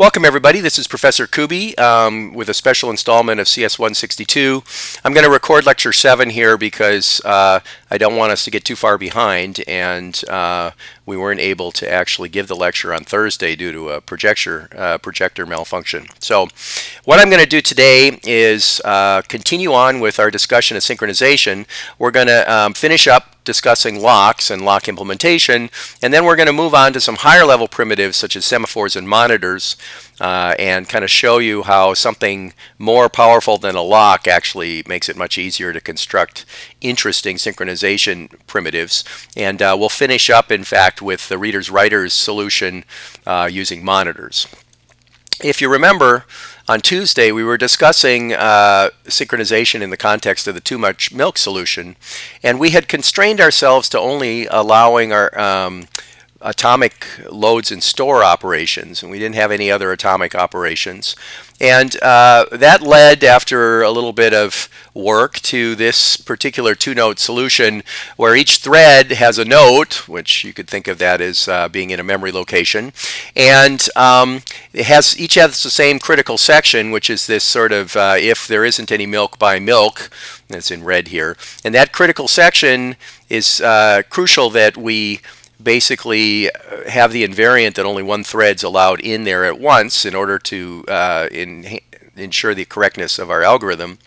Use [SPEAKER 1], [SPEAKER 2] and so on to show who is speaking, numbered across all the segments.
[SPEAKER 1] Welcome everybody, this is Professor Kuby um, with a special installment of CS162. I'm going to record lecture 7 here because uh, I don't want us to get too far behind and uh, we weren't able to actually give the lecture on Thursday due to a projector, uh, projector malfunction. So what I'm going to do today is uh, continue on with our discussion of synchronization. We're going to um, finish up discussing locks and lock implementation, and then we're going to move on to some higher level primitives such as semaphores and monitors uh, and kind of show you how something more powerful than a lock actually makes it much easier to construct interesting synchronization primitives. And uh, we'll finish up, in fact, with the reader's writer's solution uh, using monitors. If you remember, on Tuesday, we were discussing uh, synchronization in the context of the too much milk solution, and we had constrained ourselves to only allowing our um, atomic loads and store operations, and we didn't have any other atomic operations. And uh, that led, after a little bit of work, to this particular two-note solution where each thread has a note, which you could think of that as uh, being in a memory location, and um, it has each has the same critical section, which is this sort of uh, if there isn't any milk by milk, that's in red here, and that critical section is uh, crucial that we basically uh, have the invariant that only one thread's allowed in there at once in order to uh, in, ensure the correctness of our algorithm.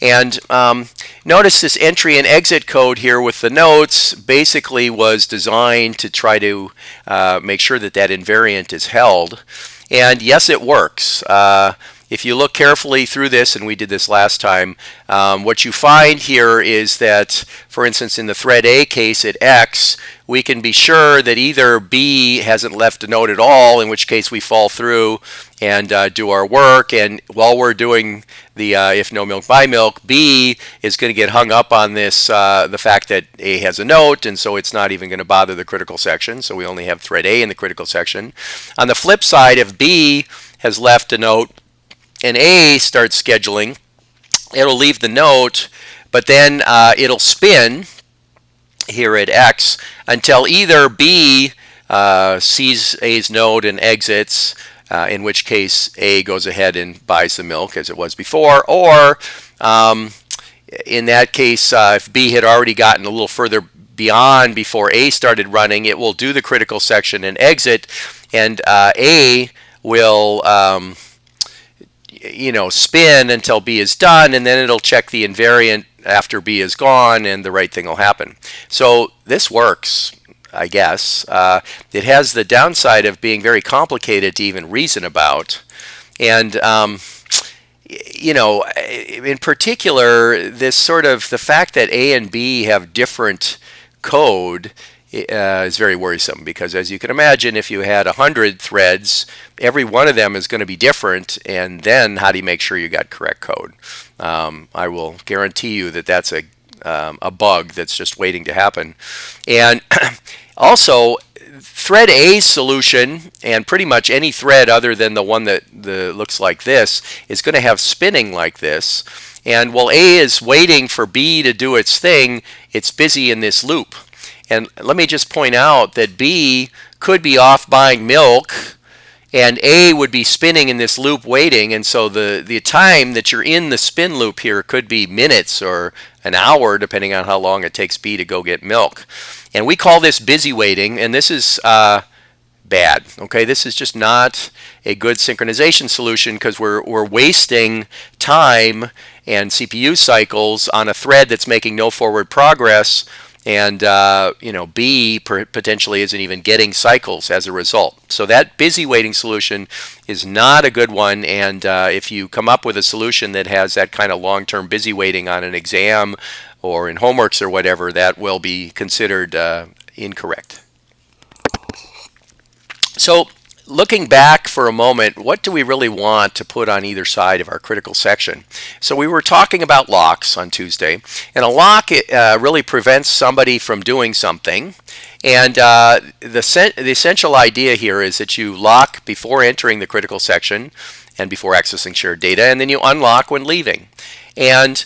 [SPEAKER 1] And um, notice this entry and exit code here with the notes basically was designed to try to uh, make sure that that invariant is held. And yes, it works. Uh, if you look carefully through this, and we did this last time, um, what you find here is that, for instance, in the thread A case at X, we can be sure that either B hasn't left a note at all, in which case we fall through and uh, do our work. And while we're doing the uh, if no milk by milk, B is going to get hung up on this, uh, the fact that A has a note, and so it's not even going to bother the critical section. So we only have thread A in the critical section. On the flip side, if B has left a note and A starts scheduling, it'll leave the note, but then uh, it'll spin here at X until either B uh, sees A's node and exits, uh, in which case A goes ahead and buys the milk as it was before, or um, in that case, uh, if B had already gotten a little further beyond before A started running, it will do the critical section and exit, and uh, A will um, you know, spin until B is done, and then it'll check the invariant after B is gone, and the right thing will happen. So this works, I guess. Uh, it has the downside of being very complicated to even reason about. And, um, you know, in particular, this sort of the fact that A and B have different code uh, is very worrisome because as you can imagine if you had 100 threads every one of them is going to be different and then how do you make sure you got correct code? Um, I will guarantee you that that's a, um, a bug that's just waiting to happen. And also thread A's solution and pretty much any thread other than the one that the, looks like this is going to have spinning like this. And while A is waiting for B to do its thing it's busy in this loop and let me just point out that B could be off buying milk and A would be spinning in this loop waiting. And so the, the time that you're in the spin loop here could be minutes or an hour, depending on how long it takes B to go get milk. And we call this busy waiting, and this is uh, bad. Okay, this is just not a good synchronization solution because we're, we're wasting time and CPU cycles on a thread that's making no forward progress and uh, you know B potentially isn't even getting cycles as a result. So that busy waiting solution is not a good one. And uh, if you come up with a solution that has that kind of long-term busy waiting on an exam or in homeworks or whatever, that will be considered uh, incorrect. So looking back for a moment, what do we really want to put on either side of our critical section? So we were talking about locks on Tuesday, and a lock uh, really prevents somebody from doing something. And uh, the, the essential idea here is that you lock before entering the critical section and before accessing shared data, and then you unlock when leaving. And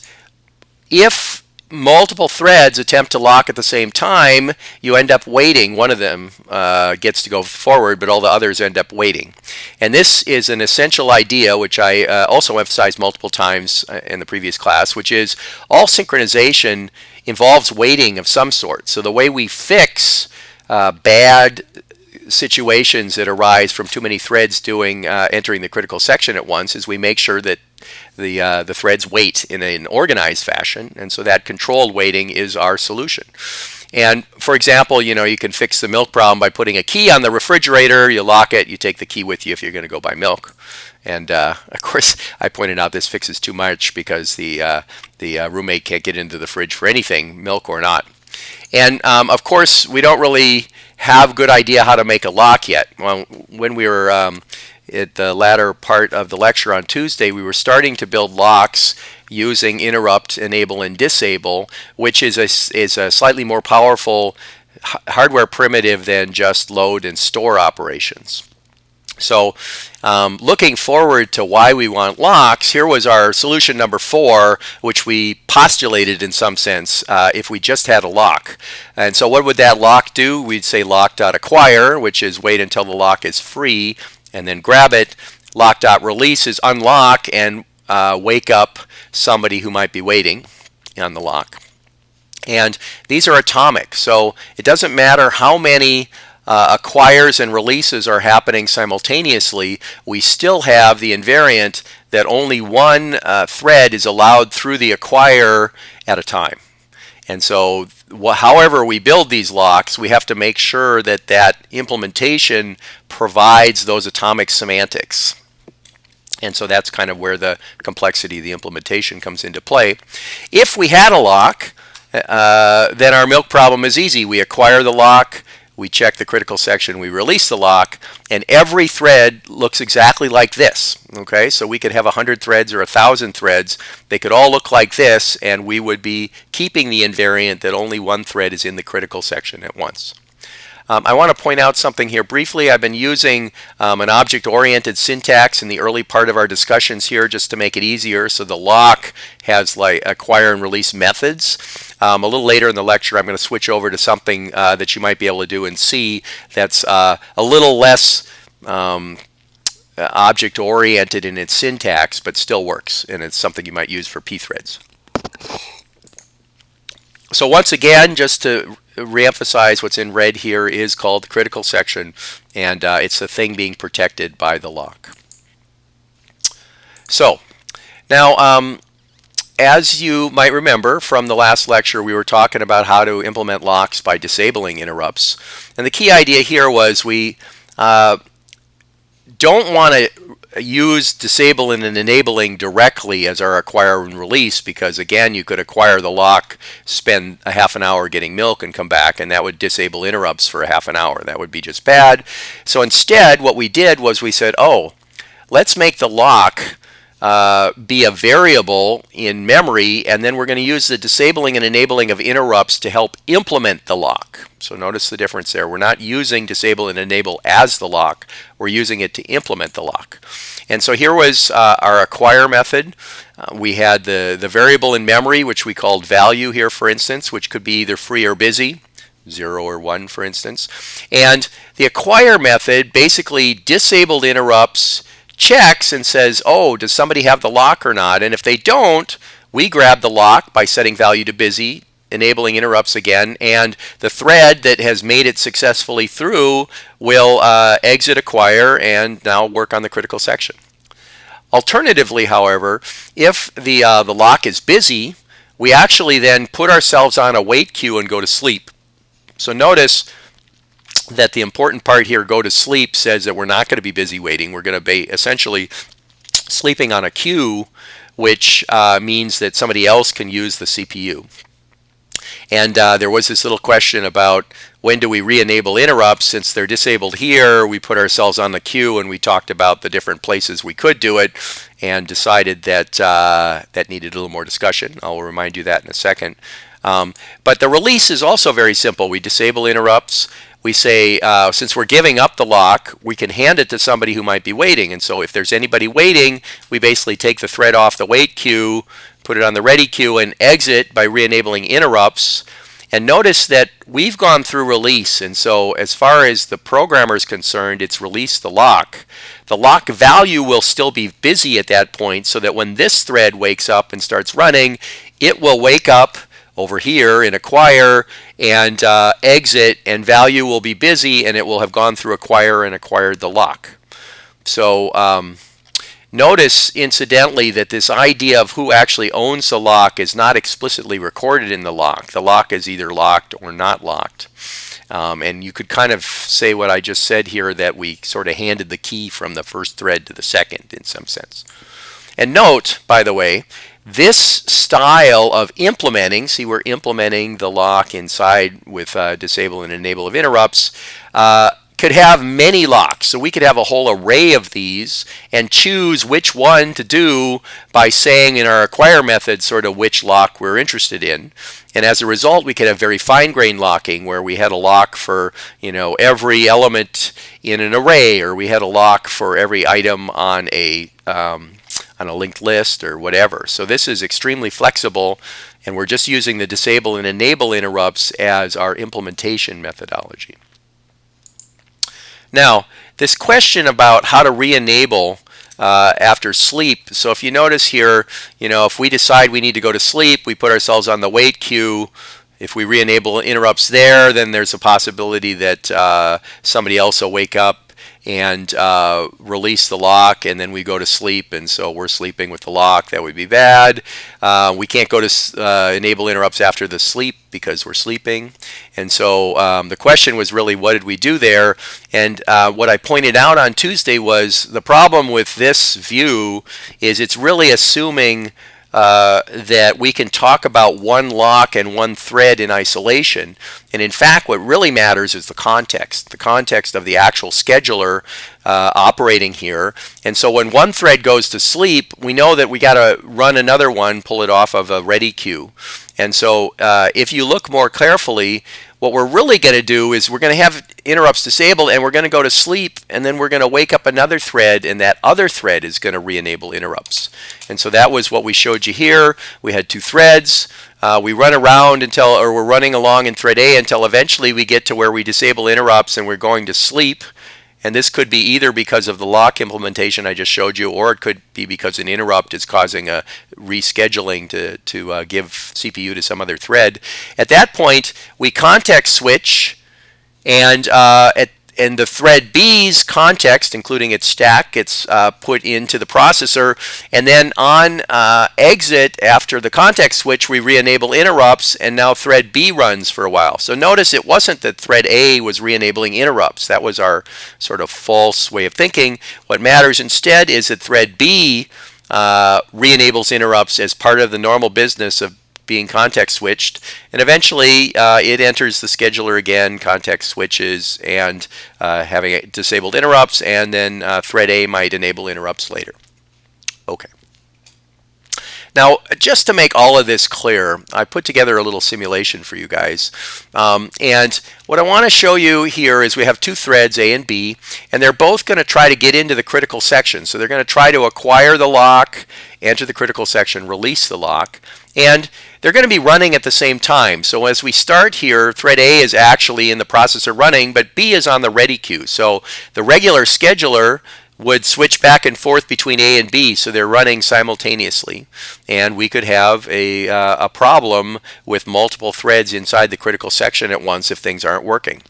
[SPEAKER 1] if multiple threads attempt to lock at the same time, you end up waiting. One of them uh, gets to go forward, but all the others end up waiting. And this is an essential idea, which I uh, also emphasized multiple times uh, in the previous class, which is all synchronization involves waiting of some sort. So the way we fix uh, bad situations that arise from too many threads doing uh, entering the critical section at once is we make sure that the uh, the threads wait in an organized fashion, and so that controlled waiting is our solution. And for example, you know, you can fix the milk problem by putting a key on the refrigerator. You lock it. You take the key with you if you're going to go buy milk. And uh, of course, I pointed out this fixes too much because the uh, the uh, roommate can't get into the fridge for anything, milk or not. And um, of course, we don't really have good idea how to make a lock yet. Well, when we were um, at the latter part of the lecture on Tuesday, we were starting to build locks using interrupt, enable, and disable, which is a, is a slightly more powerful hardware primitive than just load and store operations. So um, looking forward to why we want locks, here was our solution number four, which we postulated in some sense uh, if we just had a lock. And so what would that lock do? We'd say lock.acquire, which is wait until the lock is free and then grab it. Lock Lock.release is unlock and uh, wake up somebody who might be waiting on the lock. And these are atomic, so it doesn't matter how many uh, acquires and releases are happening simultaneously, we still have the invariant that only one uh, thread is allowed through the acquire at a time. And so however we build these locks, we have to make sure that that implementation provides those atomic semantics. And so that's kind of where the complexity of the implementation comes into play. If we had a lock, uh, then our milk problem is easy. We acquire the lock, we check the critical section, we release the lock, and every thread looks exactly like this. Okay, so we could have 100 threads or 1,000 threads. They could all look like this, and we would be keeping the invariant that only one thread is in the critical section at once. Um, I want to point out something here briefly. I've been using um, an object-oriented syntax in the early part of our discussions here just to make it easier. So the lock has like acquire and release methods. Um, a little later in the lecture, I'm going to switch over to something uh, that you might be able to do in C that's uh, a little less um, object oriented in its syntax, but still works, and it's something you might use for pthreads. So once again, just to reemphasize what's in red here is called the critical section, and uh, it's the thing being protected by the lock. So, now, um, as you might remember from the last lecture, we were talking about how to implement locks by disabling interrupts. And the key idea here was we uh, don't want to use disable and enabling directly as our acquire and release because again you could acquire the lock spend a half an hour getting milk and come back and that would disable interrupts for a half an hour. That would be just bad. So instead what we did was we said oh let's make the lock uh, be a variable in memory, and then we're going to use the disabling and enabling of interrupts to help implement the lock. So notice the difference there. We're not using disable and enable as the lock. We're using it to implement the lock. And so here was uh, our acquire method. Uh, we had the, the variable in memory, which we called value here, for instance, which could be either free or busy. 0 or 1 for instance. And the acquire method basically disabled interrupts checks and says, oh, does somebody have the lock or not? And if they don't, we grab the lock by setting value to busy, enabling interrupts again, and the thread that has made it successfully through will uh, exit acquire and now work on the critical section. Alternatively, however, if the, uh, the lock is busy, we actually then put ourselves on a wait queue and go to sleep. So notice that the important part here, go to sleep, says that we're not going to be busy waiting. We're going to be essentially sleeping on a queue, which uh, means that somebody else can use the CPU. And uh, there was this little question about when do we re-enable interrupts? Since they're disabled here we put ourselves on the queue and we talked about the different places we could do it and decided that uh, that needed a little more discussion. I'll remind you that in a second. Um, but the release is also very simple. We disable interrupts we say, uh, since we're giving up the lock, we can hand it to somebody who might be waiting. And so if there's anybody waiting, we basically take the thread off the wait queue, put it on the ready queue and exit by re-enabling interrupts. And notice that we've gone through release, and so as far as the programmer is concerned, it's released the lock. The lock value will still be busy at that point so that when this thread wakes up and starts running, it will wake up over here in acquire and uh, exit and value will be busy and it will have gone through acquire and acquired the lock. So um, Notice, incidentally, that this idea of who actually owns the lock is not explicitly recorded in the lock. The lock is either locked or not locked. Um, and you could kind of say what I just said here, that we sort of handed the key from the first thread to the second in some sense. And note, by the way, this style of implementing, see we're implementing the lock inside with uh, disable and enable of interrupts, uh, could have many locks. So we could have a whole array of these and choose which one to do by saying in our acquire method sort of which lock we're interested in. And as a result, we could have very fine-grained locking where we had a lock for, you know, every element in an array or we had a lock for every item on a um, on a linked list or whatever. So this is extremely flexible and we're just using the disable and enable interrupts as our implementation methodology. Now, this question about how to re-enable uh, after sleep. So if you notice here, you know, if we decide we need to go to sleep, we put ourselves on the wait queue. If we re-enable interrupts there, then there's a possibility that uh, somebody else will wake up and uh, release the lock and then we go to sleep and so we're sleeping with the lock. That would be bad. Uh, we can't go to uh, enable interrupts after the sleep because we're sleeping. And so um, the question was really what did we do there? And uh, what I pointed out on Tuesday was the problem with this view is it's really assuming uh, that we can talk about one lock and one thread in isolation. And in fact, what really matters is the context, the context of the actual scheduler uh, operating here. And so when one thread goes to sleep, we know that we got to run another one, pull it off of a ready queue. And so uh, if you look more carefully, what we're really going to do is we're going to have interrupts disabled and we're going to go to sleep and then we're going to wake up another thread and that other thread is going to re-enable interrupts. And so that was what we showed you here. We had two threads. Uh, we run around until, or we're running along in thread A until eventually we get to where we disable interrupts and we're going to sleep. And this could be either because of the lock implementation I just showed you, or it could be because an interrupt is causing a rescheduling to, to uh, give CPU to some other thread. At that point, we context switch, and uh, at and the thread B's context, including its stack, gets uh, put into the processor. And then on uh, exit, after the context switch, we re-enable interrupts, and now thread B runs for a while. So notice it wasn't that thread A was re-enabling interrupts. That was our sort of false way of thinking. What matters instead is that thread B uh, re-enables interrupts as part of the normal business of being context switched. And eventually uh, it enters the scheduler again, context switches, and uh, having disabled interrupts, and then uh, thread A might enable interrupts later. Okay. Now, just to make all of this clear, I put together a little simulation for you guys. Um, and what I want to show you here is we have two threads, A and B, and they're both going to try to get into the critical section. So they're going to try to acquire the lock, enter the critical section, release the lock. And they're going to be running at the same time. So as we start here, thread A is actually in the processor running, but B is on the ready queue. So the regular scheduler would switch back and forth between A and B, so they're running simultaneously. And we could have a, uh, a problem with multiple threads inside the critical section at once if things aren't working.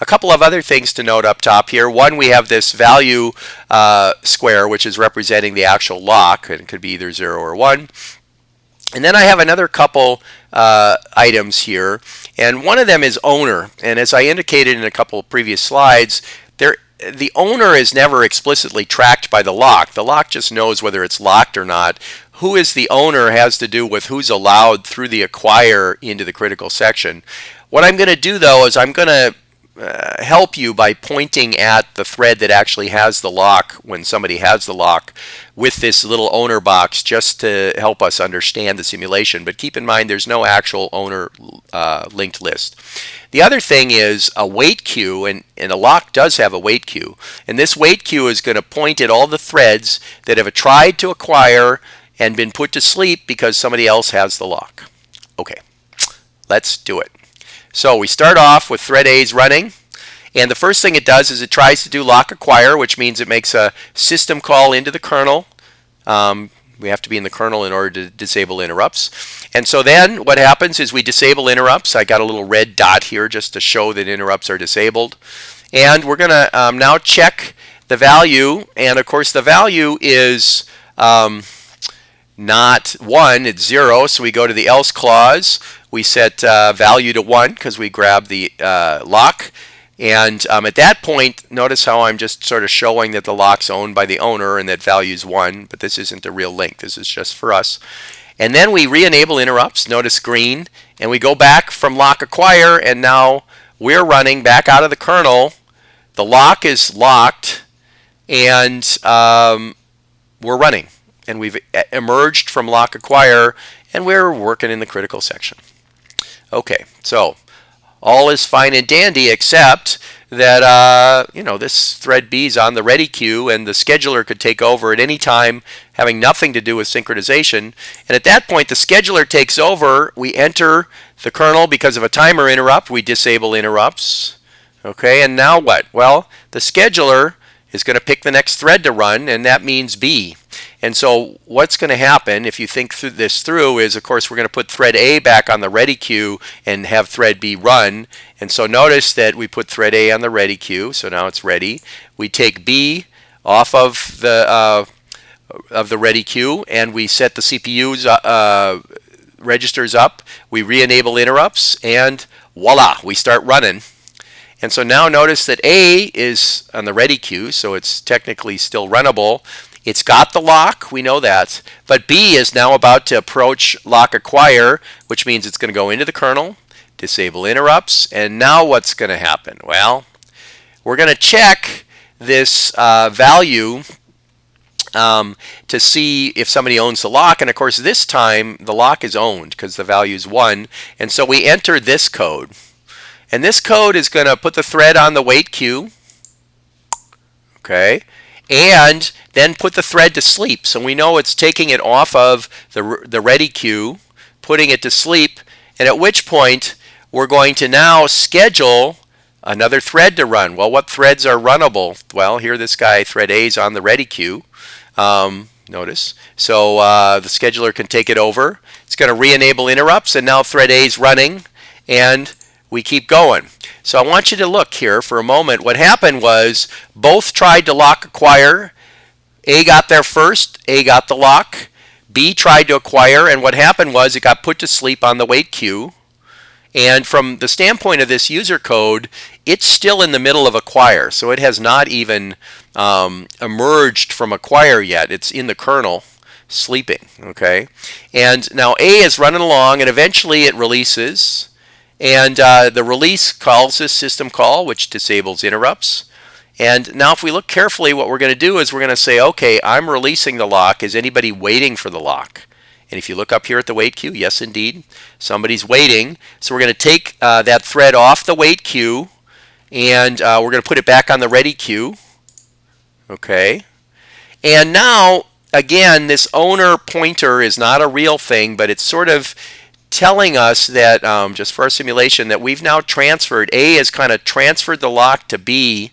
[SPEAKER 1] A couple of other things to note up top here. One, we have this value uh, square, which is representing the actual lock, and it could be either 0 or 1. And then I have another couple uh, items here, and one of them is owner. And as I indicated in a couple of previous slides, there the owner is never explicitly tracked by the lock. The lock just knows whether it's locked or not. Who is the owner has to do with who's allowed through the acquire into the critical section. What I'm going to do though is I'm going to uh, help you by pointing at the thread that actually has the lock when somebody has the lock with this little owner box just to help us understand the simulation. But keep in mind there's no actual owner uh, linked list. The other thing is a wait queue, and, and a lock does have a wait queue. And this wait queue is going to point at all the threads that have tried to acquire and been put to sleep because somebody else has the lock. Okay, let's do it. So we start off with thread A's running. And the first thing it does is it tries to do lock acquire, which means it makes a system call into the kernel. Um, we have to be in the kernel in order to disable interrupts. And so then what happens is we disable interrupts. I got a little red dot here just to show that interrupts are disabled. And we're going to um, now check the value. And of course the value is um, not 1, it's 0. So we go to the else clause. We set uh, value to 1 because we grab the uh, lock. And um, at that point, notice how I'm just sort of showing that the lock's owned by the owner and that value is 1, but this isn't a real link. This is just for us. And then we re-enable interrupts, notice green, and we go back from lock acquire, and now we're running back out of the kernel. The lock is locked, and um, we're running. And we've emerged from lock acquire, and we're working in the critical section. Okay, so all is fine and dandy except that uh, you know this thread B is on the ready queue and the scheduler could take over at any time having nothing to do with synchronization. And at that point the scheduler takes over we enter the kernel because of a timer interrupt we disable interrupts. Okay and now what? Well the scheduler is going to pick the next thread to run and that means B and so what's going to happen if you think through this through is, of course, we're going to put thread A back on the ready queue and have thread B run. And so notice that we put thread A on the ready queue, so now it's ready. We take B off of the uh, of the ready queue and we set the CPU's uh, uh, registers up. We re-enable interrupts and voila, we start running. And so now notice that A is on the ready queue, so it's technically still runnable. It's got the lock, we know that, but B is now about to approach lock acquire, which means it's going to go into the kernel, disable interrupts, and now what's going to happen? Well, we're going to check this uh, value um, to see if somebody owns the lock. And of course, this time the lock is owned because the value is 1. And so we enter this code. And this code is going to put the thread on the wait queue. Okay and then put the thread to sleep. So we know it's taking it off of the, the ready queue, putting it to sleep, and at which point we're going to now schedule another thread to run. Well, what threads are runnable? Well, here this guy, thread A, is on the ready queue. Um, notice. So uh, the scheduler can take it over. It's going to re-enable interrupts, and now thread A is running, and we keep going. So I want you to look here for a moment. What happened was both tried to lock acquire. A got there first. A got the lock. B tried to acquire, and what happened was it got put to sleep on the wait queue. And from the standpoint of this user code, it's still in the middle of acquire. So it has not even um, emerged from acquire yet. It's in the kernel sleeping. Okay. And now A is running along, and eventually it releases. And uh, the release calls this system call, which disables interrupts. And now if we look carefully, what we're going to do is we're going to say, okay, I'm releasing the lock. Is anybody waiting for the lock? And if you look up here at the wait queue, yes, indeed, somebody's waiting. So we're going to take uh, that thread off the wait queue, and uh, we're going to put it back on the ready queue. Okay. And now, again, this owner pointer is not a real thing, but it's sort of telling us that, um, just for our simulation, that we've now transferred, A has kind of transferred the lock to B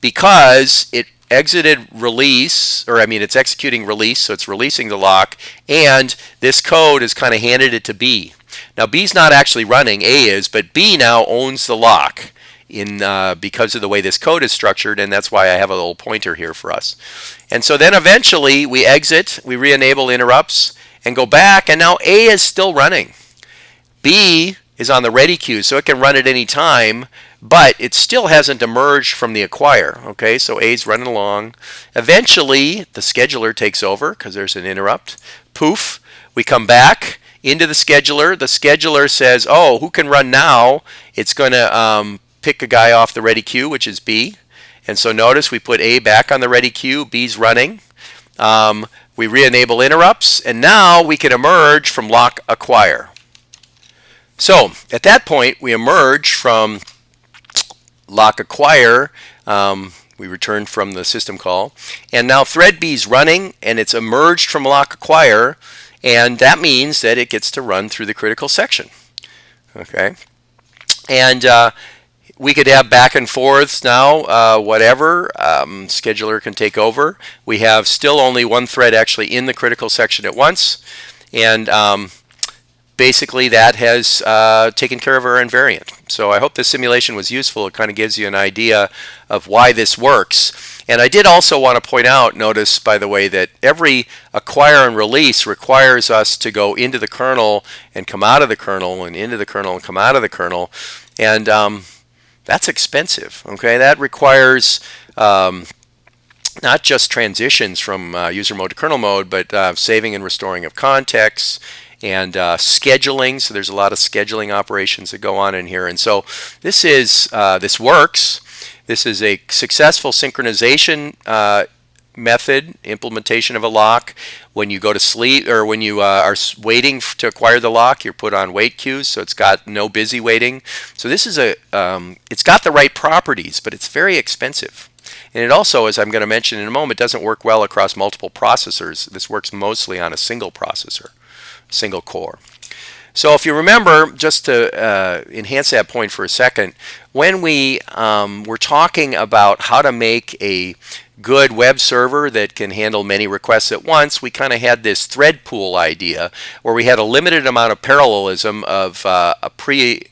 [SPEAKER 1] because it exited release, or I mean it's executing release, so it's releasing the lock, and this code has kind of handed it to B. Now B's not actually running, A is, but B now owns the lock in uh, because of the way this code is structured, and that's why I have a little pointer here for us. And so then eventually we exit, we re-enable interrupts, and go back, and now A is still running. B is on the ready queue, so it can run at any time, but it still hasn't emerged from the acquire. Okay, so A's running along. Eventually, the scheduler takes over because there's an interrupt. Poof, we come back into the scheduler. The scheduler says, oh, who can run now? It's going to um, pick a guy off the ready queue, which is B. And so notice we put A back on the ready queue, B's running. Um, we re-enable interrupts, and now we can emerge from lock acquire. So at that point, we emerge from lock acquire. Um, we return from the system call. And now thread B is running and it's emerged from lock acquire and that means that it gets to run through the critical section. Okay. And uh, we could have back and forths now, uh, whatever. Um, scheduler can take over. We have still only one thread actually in the critical section at once. And um, basically that has uh, taken care of our invariant. So I hope this simulation was useful. It kind of gives you an idea of why this works. And I did also want to point out, notice by the way, that every acquire and release requires us to go into the kernel and come out of the kernel and into the kernel and come out of the kernel. And um, that's expensive, okay? That requires um, not just transitions from uh, user mode to kernel mode, but uh, saving and restoring of context, and uh, scheduling. So there's a lot of scheduling operations that go on in here. And so this is uh, this works. This is a successful synchronization uh, method implementation of a lock. When you go to sleep or when you uh, are waiting to acquire the lock, you're put on wait queues, so it's got no busy waiting. So this is a um, it's got the right properties, but it's very expensive. And it also, as I'm going to mention in a moment, doesn't work well across multiple processors. This works mostly on a single processor single core. So if you remember, just to uh, enhance that point for a second, when we um, were talking about how to make a good web server that can handle many requests at once, we kind of had this thread pool idea where we had a limited amount of parallelism of uh, a pre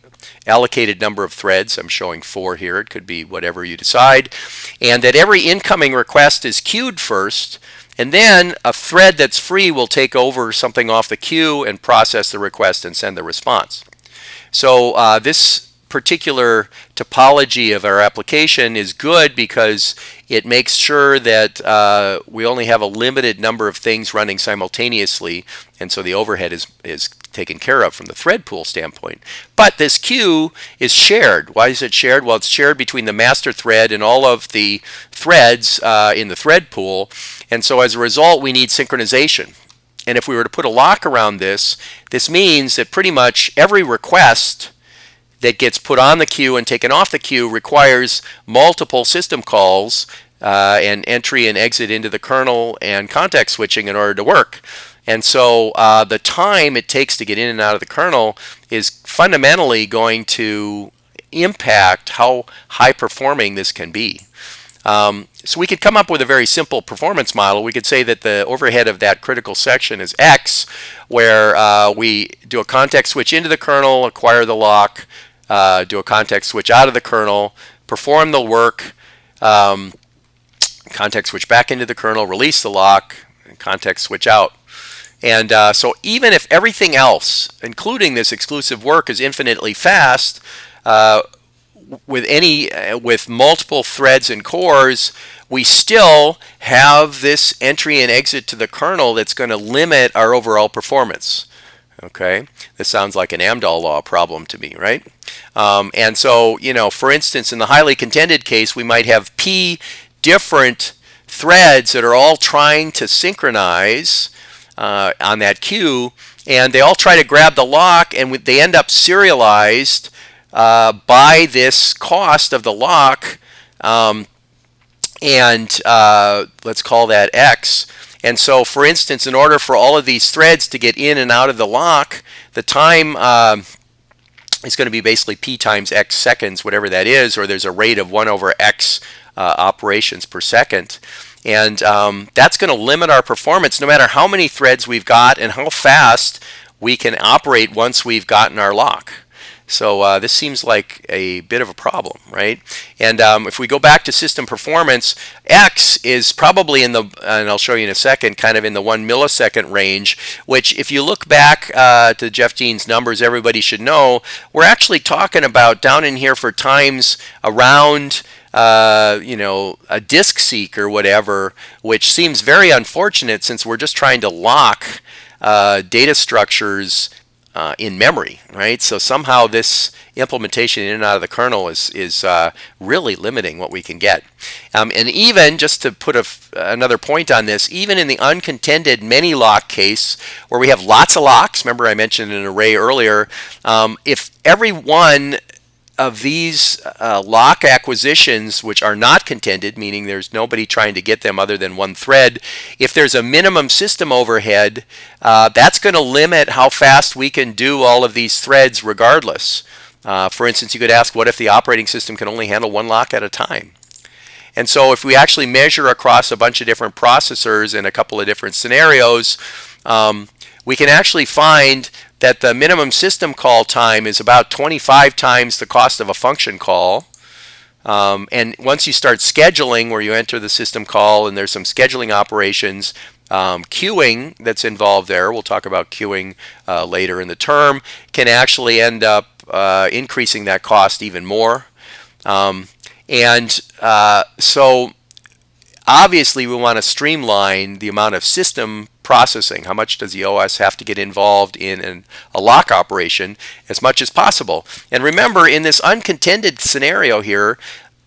[SPEAKER 1] allocated number of threads. I'm showing four here. It could be whatever you decide. And that every incoming request is queued first and then a thread that's free will take over something off the queue and process the request and send the response. So uh, this particular topology of our application is good because it makes sure that uh, we only have a limited number of things running simultaneously and so the overhead is, is taken care of from the thread pool standpoint. But this queue is shared. Why is it shared? Well, it's shared between the master thread and all of the threads uh, in the thread pool. And so as a result, we need synchronization. And if we were to put a lock around this, this means that pretty much every request that gets put on the queue and taken off the queue requires multiple system calls uh, and entry and exit into the kernel and context switching in order to work. And so uh, the time it takes to get in and out of the kernel is fundamentally going to impact how high performing this can be. Um, so we could come up with a very simple performance model. We could say that the overhead of that critical section is X, where uh, we do a context switch into the kernel, acquire the lock, uh, do a context switch out of the kernel, perform the work, um, context switch back into the kernel, release the lock, and context switch out. And uh, so even if everything else, including this exclusive work, is infinitely fast, uh, with any uh, with multiple threads and cores, we still have this entry and exit to the kernel that's going to limit our overall performance. Okay, this sounds like an Amdahl law problem to me, right? Um, and so, you know, for instance, in the highly contended case, we might have P different threads that are all trying to synchronize uh, on that queue, and they all try to grab the lock, and they end up serialized uh, by this cost of the lock, um, and uh, let's call that X. And so, for instance, in order for all of these threads to get in and out of the lock, the time um, is going to be basically p times x seconds, whatever that is, or there's a rate of 1 over x uh, operations per second. And um, that's going to limit our performance no matter how many threads we've got and how fast we can operate once we've gotten our lock. So uh, this seems like a bit of a problem, right? And um, if we go back to system performance, X is probably in the, and I'll show you in a second, kind of in the one millisecond range, which if you look back uh, to Jeff Dean's numbers, everybody should know, we're actually talking about down in here for times around uh, you know, a disk seek or whatever, which seems very unfortunate since we're just trying to lock uh, data structures uh, in memory, right? So somehow this implementation in and out of the kernel is, is uh, really limiting what we can get. Um, and even, just to put another point on this, even in the uncontended many lock case where we have lots of locks, remember I mentioned an array earlier, um, if every one of these uh, lock acquisitions, which are not contended, meaning there's nobody trying to get them other than one thread, if there's a minimum system overhead, uh, that's going to limit how fast we can do all of these threads regardless. Uh, for instance, you could ask, what if the operating system can only handle one lock at a time? And so if we actually measure across a bunch of different processors in a couple of different scenarios, um, we can actually find that the minimum system call time is about 25 times the cost of a function call. Um, and once you start scheduling, where you enter the system call and there's some scheduling operations, um, queuing that's involved there, we'll talk about queuing uh, later in the term, can actually end up uh, increasing that cost even more. Um, and uh, so obviously we want to streamline the amount of system processing. How much does the OS have to get involved in an, a lock operation as much as possible? And remember, in this uncontended scenario here,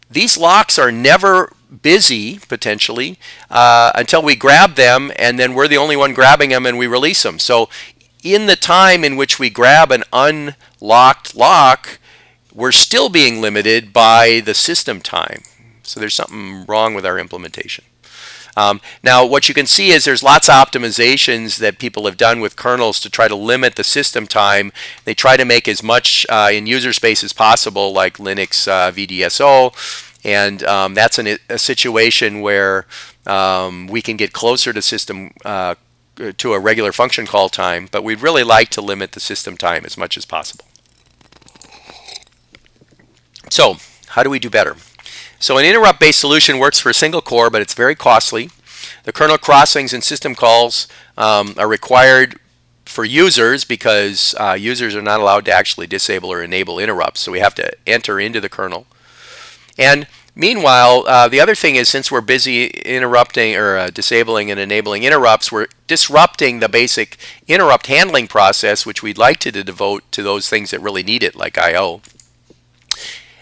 [SPEAKER 1] these locks are never busy potentially uh, until we grab them and then we're the only one grabbing them and we release them. So in the time in which we grab an unlocked lock, we're still being limited by the system time. So there's something wrong with our implementation. Um, now, what you can see is there's lots of optimizations that people have done with kernels to try to limit the system time. They try to make as much uh, in user space as possible, like Linux uh, VDSO, and um, that's an, a situation where um, we can get closer to system uh, to a regular function call time, but we'd really like to limit the system time as much as possible. So, how do we do better? So an interrupt-based solution works for a single core, but it's very costly. The kernel crossings and system calls um, are required for users because uh, users are not allowed to actually disable or enable interrupts. So we have to enter into the kernel. And meanwhile, uh, the other thing is since we're busy interrupting or uh, disabling and enabling interrupts, we're disrupting the basic interrupt handling process, which we'd like to, to devote to those things that really need it, like I.O.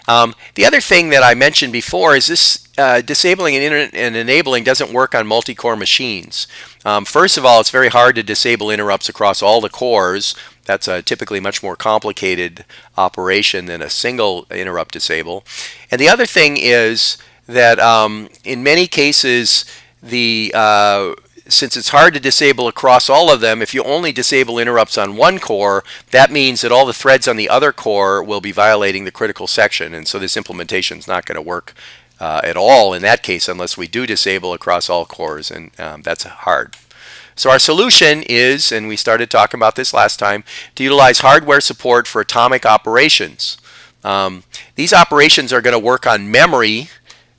[SPEAKER 1] Um, the other thing that I mentioned before is this uh, disabling and, and, enabling doesn't work on multi-core machines. Um, first of all, it's very hard to disable interrupts across all the cores. That's a typically much more complicated operation than a single interrupt disable. And the other thing is that um, in many cases, the uh, since it's hard to disable across all of them, if you only disable interrupts on one core, that means that all the threads on the other core will be violating the critical section. And so this implementation is not going to work uh, at all in that case unless we do disable across all cores, and um, that's hard. So our solution is, and we started talking about this last time, to utilize hardware support for atomic operations. Um, these operations are going to work on memory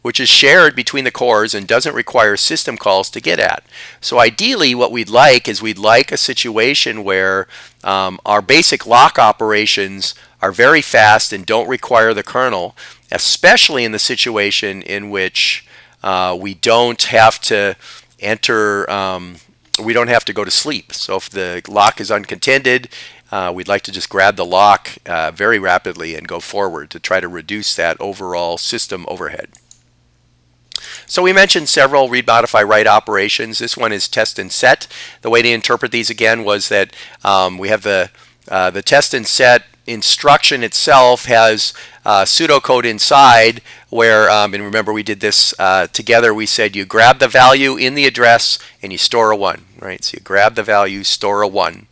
[SPEAKER 1] which is shared between the cores and doesn't require system calls to get at. So ideally what we'd like is we'd like a situation where um, our basic lock operations are very fast and don't require the kernel, especially in the situation in which uh, we don't have to enter, um, we don't have to go to sleep. So if the lock is uncontended, uh, we'd like to just grab the lock uh, very rapidly and go forward to try to reduce that overall system overhead. So we mentioned several read, modify, write operations. This one is test and set. The way to interpret these again was that um, we have the, uh, the test and set instruction itself has uh, pseudocode inside where, um, and remember we did this uh, together, we said you grab the value in the address and you store a 1, right? So you grab the value, store a 1.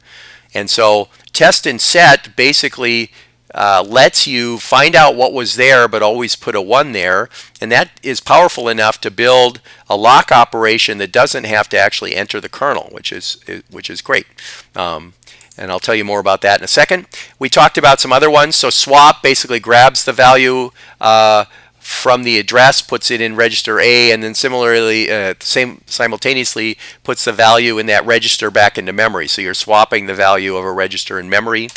[SPEAKER 1] And so test and set basically uh, lets you find out what was there but always put a 1 there and that is powerful enough to build a lock operation that doesn't have to actually enter the kernel which is which is great um, and I'll tell you more about that in a second. We talked about some other ones. So swap basically grabs the value uh, from the address, puts it in register A, and then similarly, uh, same simultaneously puts the value in that register back into memory. So you're swapping the value of a register in memory.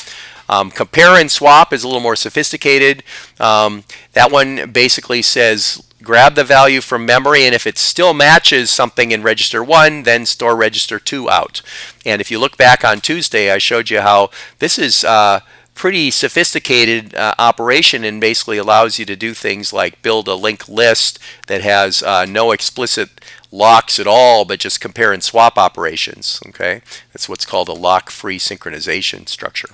[SPEAKER 1] Um, compare and swap is a little more sophisticated. Um, that one basically says grab the value from memory and if it still matches something in register 1 then store register 2 out. And if you look back on Tuesday I showed you how this is uh, pretty sophisticated uh, operation and basically allows you to do things like build a linked list that has uh, no explicit locks at all but just compare and swap operations okay that's what's called a lock free synchronization structure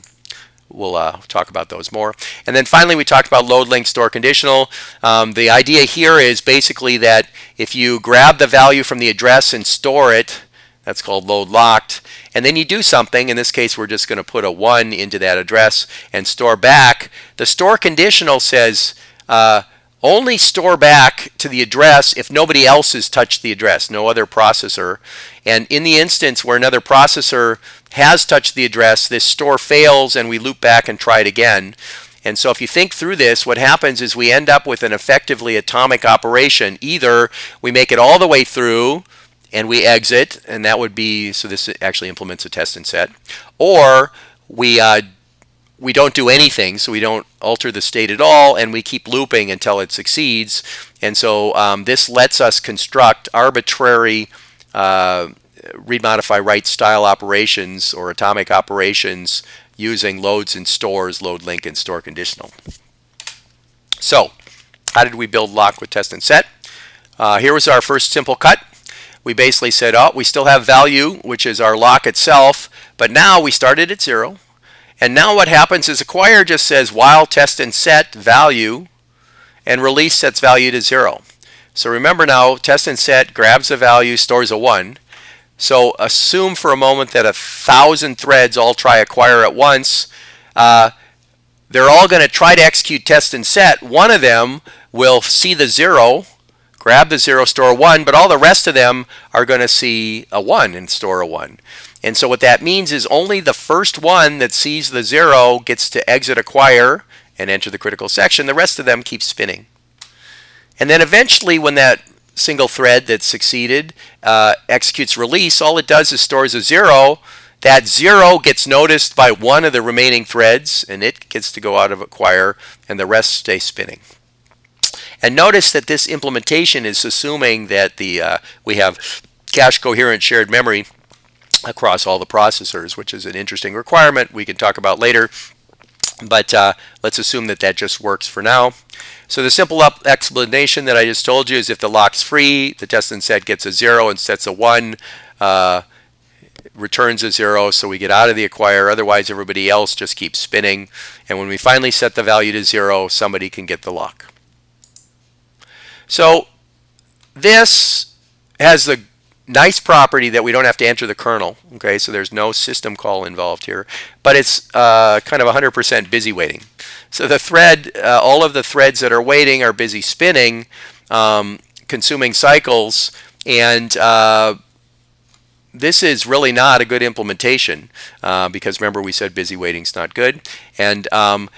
[SPEAKER 1] we'll uh, talk about those more. And then finally, we talked about load link store conditional. Um, the idea here is basically that if you grab the value from the address and store it, that's called load locked. And then you do something. In this case, we're just going to put a 1 into that address and store back. The store conditional says uh, only store back to the address if nobody else has touched the address, no other processor. And in the instance where another processor has touched the address, this store fails and we loop back and try it again. And so if you think through this, what happens is we end up with an effectively atomic operation. Either we make it all the way through and we exit, and that would be, so this actually implements a test and set, or we uh, we don't do anything, so we don't alter the state at all, and we keep looping until it succeeds. And so um, this lets us construct arbitrary uh, read, modify, write style operations or atomic operations using loads and stores, load link, and store conditional. So how did we build lock with test and set? Uh, here was our first simple cut. We basically said, oh, we still have value, which is our lock itself, but now we started at zero. And now what happens is acquire just says while test and set value, and release sets value to zero. So remember now, test and set grabs a value, stores a 1. So assume for a moment that a thousand threads all try acquire at once. Uh, they're all going to try to execute test and set. One of them will see the zero, grab the zero, store one, but all the rest of them are going to see a one and store a one. And so what that means is only the first one that sees the zero gets to exit acquire and enter the critical section. The rest of them keep spinning. And then eventually when that single thread that succeeded uh, executes release, all it does is stores a zero. That zero gets noticed by one of the remaining threads, and it gets to go out of acquire, and the rest stay spinning. And notice that this implementation is assuming that the uh, we have cache coherent shared memory across all the processors, which is an interesting requirement we can talk about later. But uh, let's assume that that just works for now. So the simple explanation that I just told you is if the lock's free, the test and set gets a 0 and sets a 1, uh, returns a 0, so we get out of the acquire. Otherwise, everybody else just keeps spinning. And when we finally set the value to 0, somebody can get the lock. So this has the nice property that we don't have to enter the kernel. Okay, so there's no system call involved here, but it's uh, kind of 100% busy waiting. So the thread, uh, all of the threads that are waiting are busy spinning, um, consuming cycles, and uh, this is really not a good implementation uh, because remember we said busy waiting is not good. And um,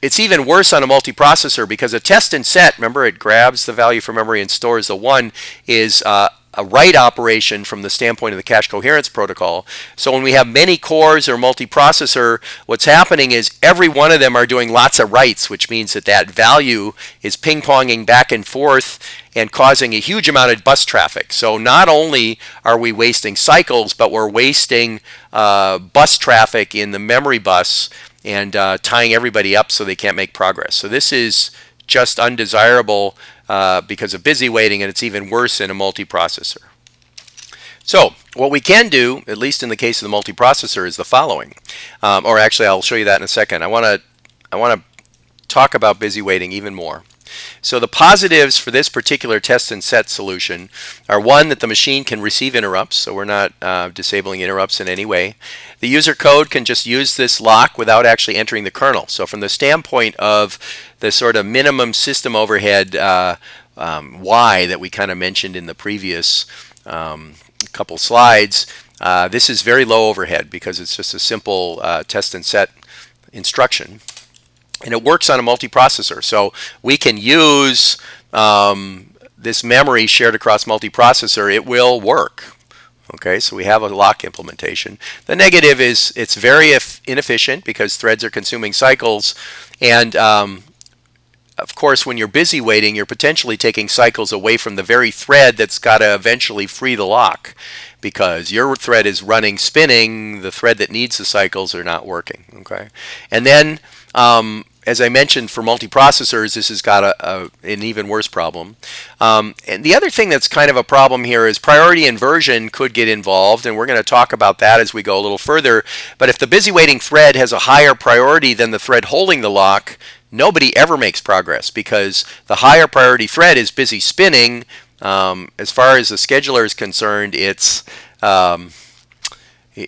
[SPEAKER 1] it's even worse on a multiprocessor because a test and set, remember it grabs the value from memory and stores the one, is uh, a write operation from the standpoint of the cache coherence protocol. So when we have many cores or multiprocessor, what's happening is every one of them are doing lots of writes, which means that that value is ping-ponging back and forth and causing a huge amount of bus traffic. So not only are we wasting cycles, but we're wasting uh, bus traffic in the memory bus and uh, tying everybody up so they can't make progress. So this is just undesirable uh, because of busy waiting, and it's even worse in a multiprocessor. So what we can do, at least in the case of the multiprocessor, is the following. Um, or actually, I'll show you that in a second. I want to I want to talk about busy waiting even more. So the positives for this particular test and set solution are one, that the machine can receive interrupts, so we're not uh, disabling interrupts in any way. The user code can just use this lock without actually entering the kernel. So from the standpoint of the sort of minimum system overhead uh, um, Y that we kind of mentioned in the previous um, couple slides, uh, this is very low overhead because it's just a simple uh, test and set instruction and it works on a multiprocessor. So we can use um, this memory shared across multiprocessor. It will work. Okay, so we have a lock implementation. The negative is it's very inefficient because threads are consuming cycles. And um, of course, when you're busy waiting, you're potentially taking cycles away from the very thread that's got to eventually free the lock because your thread is running spinning, the thread that needs the cycles are not working. Okay, and then um, as I mentioned, for multiprocessors, this has got a, a an even worse problem. Um, and the other thing that's kind of a problem here is priority inversion could get involved, and we're going to talk about that as we go a little further. But if the busy waiting thread has a higher priority than the thread holding the lock, nobody ever makes progress because the higher priority thread is busy spinning. Um, as far as the scheduler is concerned, it's um,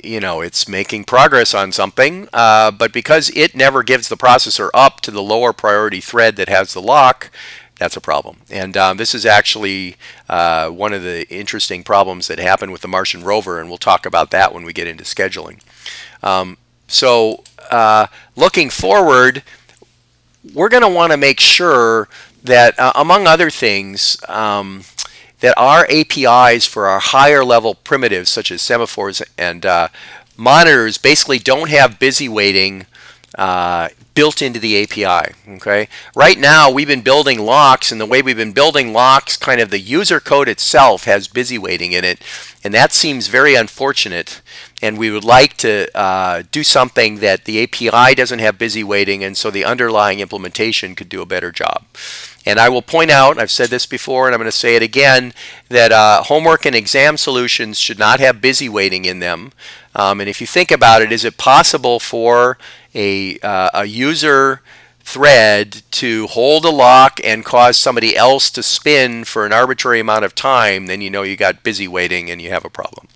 [SPEAKER 1] you know, it's making progress on something, uh, but because it never gives the processor up to the lower priority thread that has the lock, that's a problem. And um, this is actually uh, one of the interesting problems that happened with the Martian rover, and we'll talk about that when we get into scheduling. Um, so uh, looking forward, we're going to want to make sure that, uh, among other things, um, that our APIs for our higher level primitives, such as semaphores and uh, monitors, basically don't have busy waiting uh, built into the API. Okay. Right now, we've been building locks, and the way we've been building locks, kind of the user code itself has busy waiting in it, and that seems very unfortunate. And we would like to uh, do something that the API doesn't have busy waiting, and so the underlying implementation could do a better job. And I will point out, I've said this before and I'm going to say it again, that uh, homework and exam solutions should not have busy waiting in them. Um, and if you think about it, is it possible for a, uh, a user thread to hold a lock and cause somebody else to spin for an arbitrary amount of time, then you know you got busy waiting and you have a problem.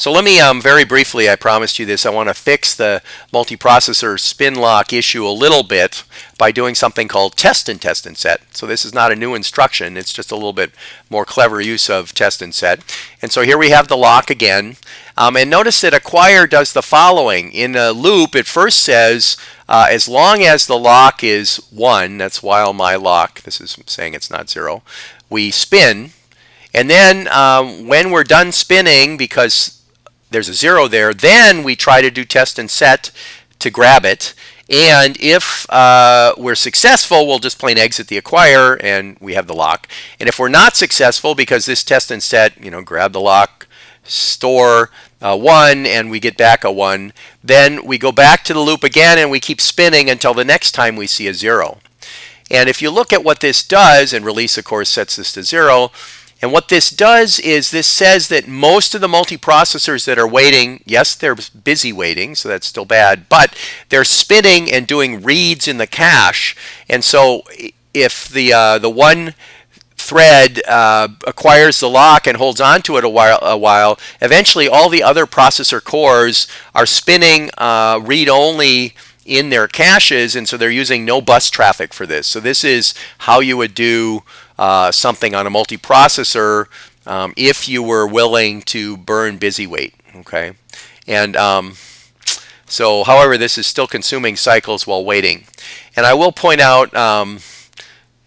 [SPEAKER 1] So let me um, very briefly, I promised you this, I want to fix the multiprocessor spin lock issue a little bit by doing something called test and test and set. So this is not a new instruction, it's just a little bit more clever use of test and set. And so here we have the lock again. Um, and notice that acquire does the following. In a loop, it first says, uh, as long as the lock is 1, that's while my lock, this is saying it's not 0, we spin. And then um, when we're done spinning, because there's a zero there. Then we try to do test and set to grab it. And if uh, we're successful, we'll just plain exit the acquire and we have the lock. And if we're not successful because this test and set, you know, grab the lock, store uh, one, and we get back a one, then we go back to the loop again and we keep spinning until the next time we see a zero. And if you look at what this does, and release of course sets this to zero, and what this does is this says that most of the multiprocessors that are waiting, yes, they're busy waiting, so that's still bad, but they're spinning and doing reads in the cache. And so if the, uh, the one thread uh, acquires the lock and holds on to it a while, a while, eventually all the other processor cores are spinning uh, read-only in their caches, and so they're using no bus traffic for this. So this is how you would do uh, something on a multiprocessor um, if you were willing to burn busy wait. Okay, and um, so however, this is still consuming cycles while waiting. And I will point out um,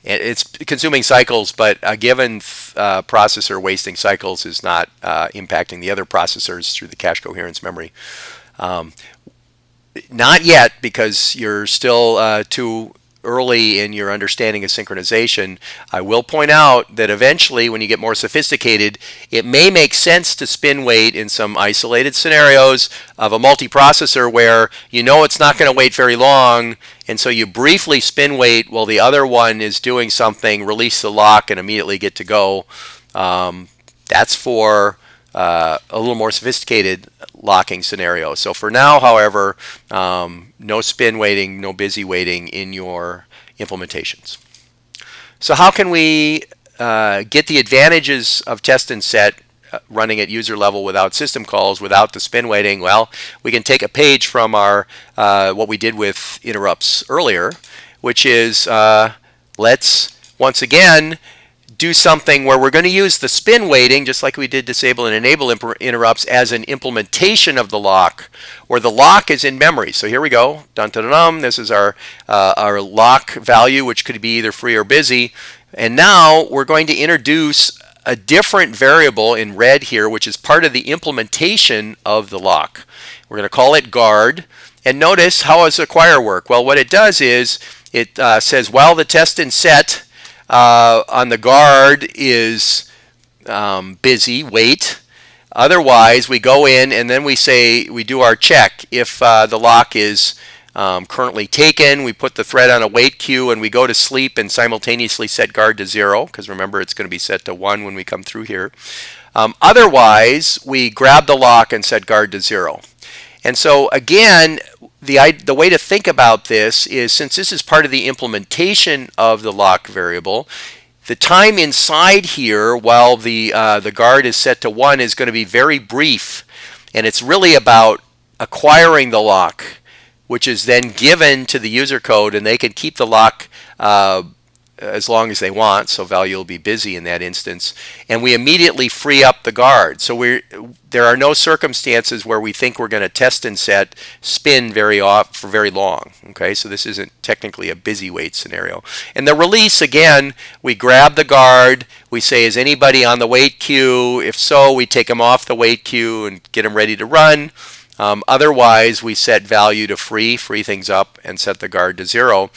[SPEAKER 1] it's consuming cycles, but a given uh, processor wasting cycles is not uh, impacting the other processors through the cache coherence memory. Um, not yet, because you're still uh, too early in your understanding of synchronization, I will point out that eventually when you get more sophisticated, it may make sense to spin wait in some isolated scenarios of a multiprocessor where you know it's not going to wait very long and so you briefly spin wait while the other one is doing something, release the lock and immediately get to go. Um, that's for uh, a little more sophisticated locking scenario. So for now, however, um, no spin waiting, no busy waiting in your implementations. So how can we uh, get the advantages of test and set uh, running at user level without system calls, without the spin waiting? Well, we can take a page from our uh, what we did with interrupts earlier, which is uh, let's once again do something where we're going to use the spin waiting, just like we did disable and enable interrupts, as an implementation of the lock, where the lock is in memory. So here we go. Dun, dun, dun. This is our, uh, our lock value, which could be either free or busy. And now we're going to introduce a different variable in red here, which is part of the implementation of the lock. We're going to call it guard. And notice how does acquire work? Well, what it does is it uh, says, while the test and set uh, on the guard is um, busy, wait. Otherwise, we go in and then we say, we do our check if uh, the lock is um, currently taken. We put the thread on a wait queue and we go to sleep and simultaneously set guard to zero because remember it's going to be set to one when we come through here. Um, otherwise, we grab the lock and set guard to zero. And so again, the, the way to think about this is since this is part of the implementation of the lock variable, the time inside here while the, uh, the guard is set to 1 is going to be very brief. And it's really about acquiring the lock, which is then given to the user code, and they can keep the lock uh, as long as they want, so value will be busy in that instance. And we immediately free up the guard. So we're there are no circumstances where we think we're going to test and set spin very off for very long. Okay, so this isn't technically a busy wait scenario. And the release, again, we grab the guard, we say, is anybody on the wait queue? If so, we take them off the wait queue and get them ready to run. Um, otherwise, we set value to free, free things up, and set the guard to zero.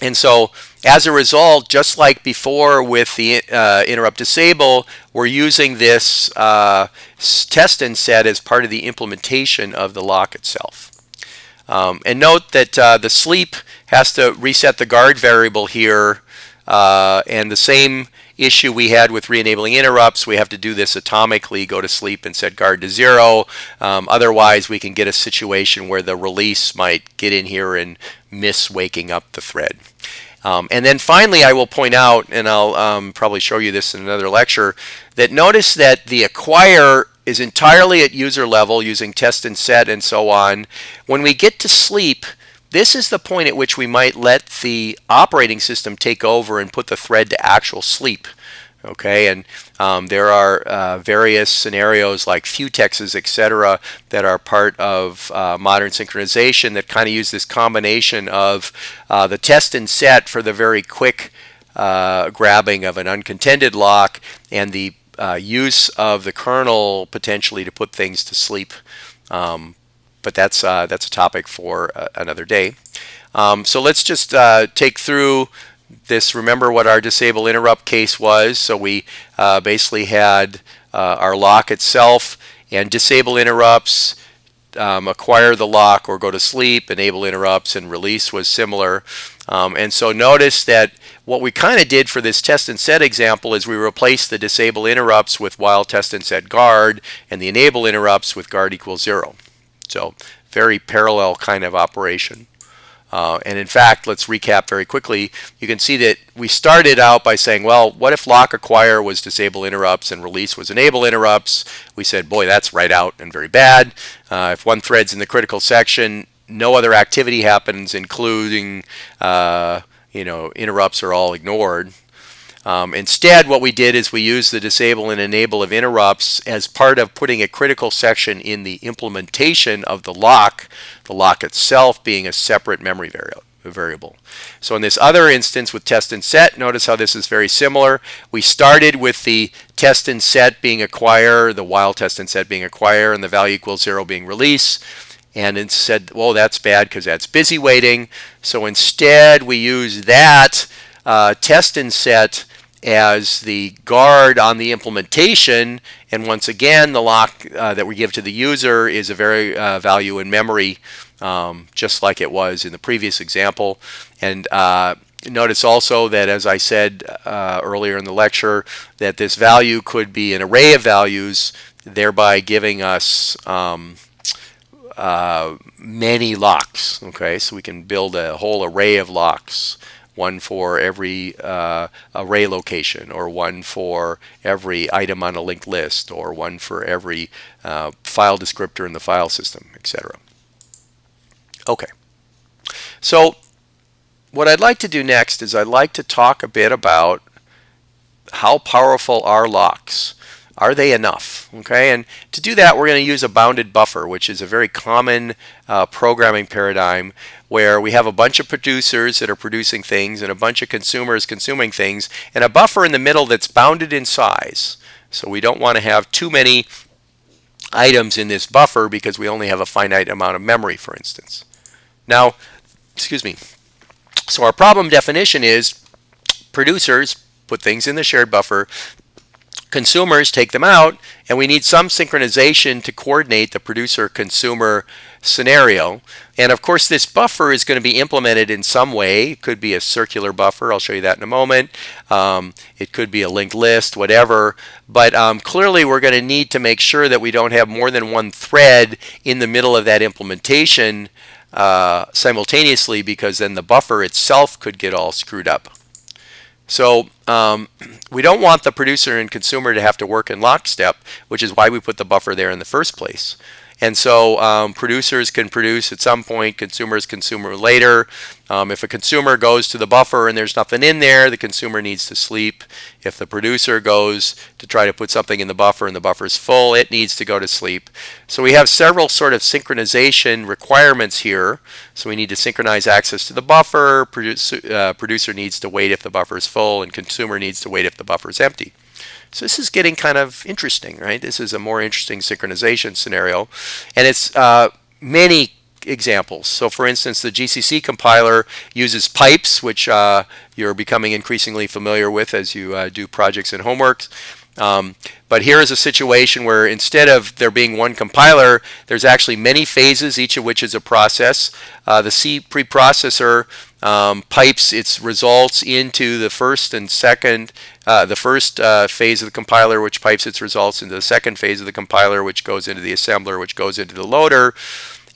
[SPEAKER 1] And so as a result, just like before with the uh, interrupt disable, we're using this uh, test and set as part of the implementation of the lock itself. Um, and note that uh, the sleep has to reset the guard variable here uh, and the same issue we had with re-enabling interrupts, we have to do this atomically, go to sleep and set guard to zero. Um, otherwise, we can get a situation where the release might get in here and miss waking up the thread. Um, and then finally, I will point out, and I'll um, probably show you this in another lecture, that notice that the acquire is entirely at user level using test and set and so on. When we get to sleep, this is the point at which we might let the operating system take over and put the thread to actual sleep. Okay, and um, there are uh, various scenarios like futexes, etc., that are part of uh, modern synchronization that kind of use this combination of uh, the test and set for the very quick uh, grabbing of an uncontended lock and the uh, use of the kernel potentially to put things to sleep. Um, but that's uh, that's a topic for another day. Um, so let's just take through this, remember what our disable interrupt case was. So we uh, basically had uh, our lock itself and disable interrupts, um, acquire the lock or go to sleep, enable interrupts, and release was similar. Um, and so notice that what we kind of did for this test and set example is we replaced the disable interrupts with while test and set guard and the enable interrupts with guard equals zero. So very parallel kind of operation. Uh, and in fact, let's recap very quickly. You can see that we started out by saying, well, what if lock acquire was disable interrupts and release was enable interrupts? We said, boy, that's right out and very bad. Uh, if one thread's in the critical section, no other activity happens, including, uh, you know, interrupts are all ignored. Um, instead, what we did is we used the disable and enable of interrupts as part of putting a critical section in the implementation of the lock, the lock itself being a separate memory variable. So in this other instance with test and set, notice how this is very similar. We started with the test and set being acquire, the while test and set being acquire, and the value equals zero being release. And it said, well, that's bad because that's busy waiting. So instead, we use that uh, test and set as the guard on the implementation. And once again, the lock uh, that we give to the user is a very uh, value in memory, um, just like it was in the previous example. And uh, notice also that, as I said uh, earlier in the lecture, that this value could be an array of values, thereby giving us um, uh, many locks. Okay, so we can build a whole array of locks one for every uh, array location, or one for every item on a linked list, or one for every uh, file descriptor in the file system, etc. Okay. So what I'd like to do next is I'd like to talk a bit about how powerful are locks. Are they enough? Okay, and to do that, we're going to use a bounded buffer, which is a very common uh, programming paradigm where we have a bunch of producers that are producing things and a bunch of consumers consuming things, and a buffer in the middle that's bounded in size. So we don't want to have too many items in this buffer because we only have a finite amount of memory, for instance. Now, excuse me. So our problem definition is producers put things in the shared buffer consumers take them out and we need some synchronization to coordinate the producer consumer scenario. And of course this buffer is going to be implemented in some way. It could be a circular buffer. I'll show you that in a moment. Um, it could be a linked list whatever. But um, clearly we're going to need to make sure that we don't have more than one thread in the middle of that implementation uh, simultaneously because then the buffer itself could get all screwed up so um, we don't want the producer and consumer to have to work in lockstep, which is why we put the buffer there in the first place. And so um, producers can produce at some point, consumers consume later. Um, if a consumer goes to the buffer and there's nothing in there, the consumer needs to sleep. If the producer goes to try to put something in the buffer and the buffer is full, it needs to go to sleep. So we have several sort of synchronization requirements here. So we need to synchronize access to the buffer, producer, uh, producer needs to wait if the buffer is full, and consumer needs to wait if the buffer is empty. So this is getting kind of interesting, right? This is a more interesting synchronization scenario. And it's uh, many examples. So for instance, the GCC compiler uses pipes, which uh, you're becoming increasingly familiar with as you uh, do projects and homeworks. Um, but here is a situation where instead of there being one compiler, there's actually many phases, each of which is a process. Uh, the C preprocessor um, pipes its results into the first and second, uh, the first uh, phase of the compiler, which pipes its results into the second phase of the compiler, which goes into the assembler, which goes into the loader.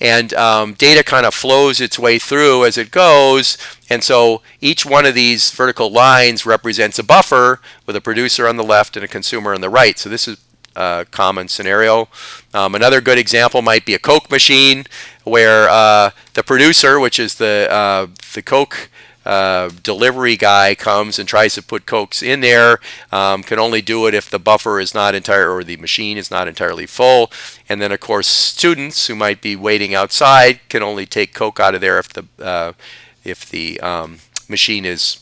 [SPEAKER 1] And um, data kind of flows its way through as it goes. And so each one of these vertical lines represents a buffer with a producer on the left and a consumer on the right. So this is a common scenario. Um, another good example might be a Coke machine where uh, the producer, which is the, uh, the Coke uh, delivery guy comes and tries to put cokes in there um, can only do it if the buffer is not entire or the machine is not entirely full and then of course students who might be waiting outside can only take coke out of there if the uh, if the um, machine is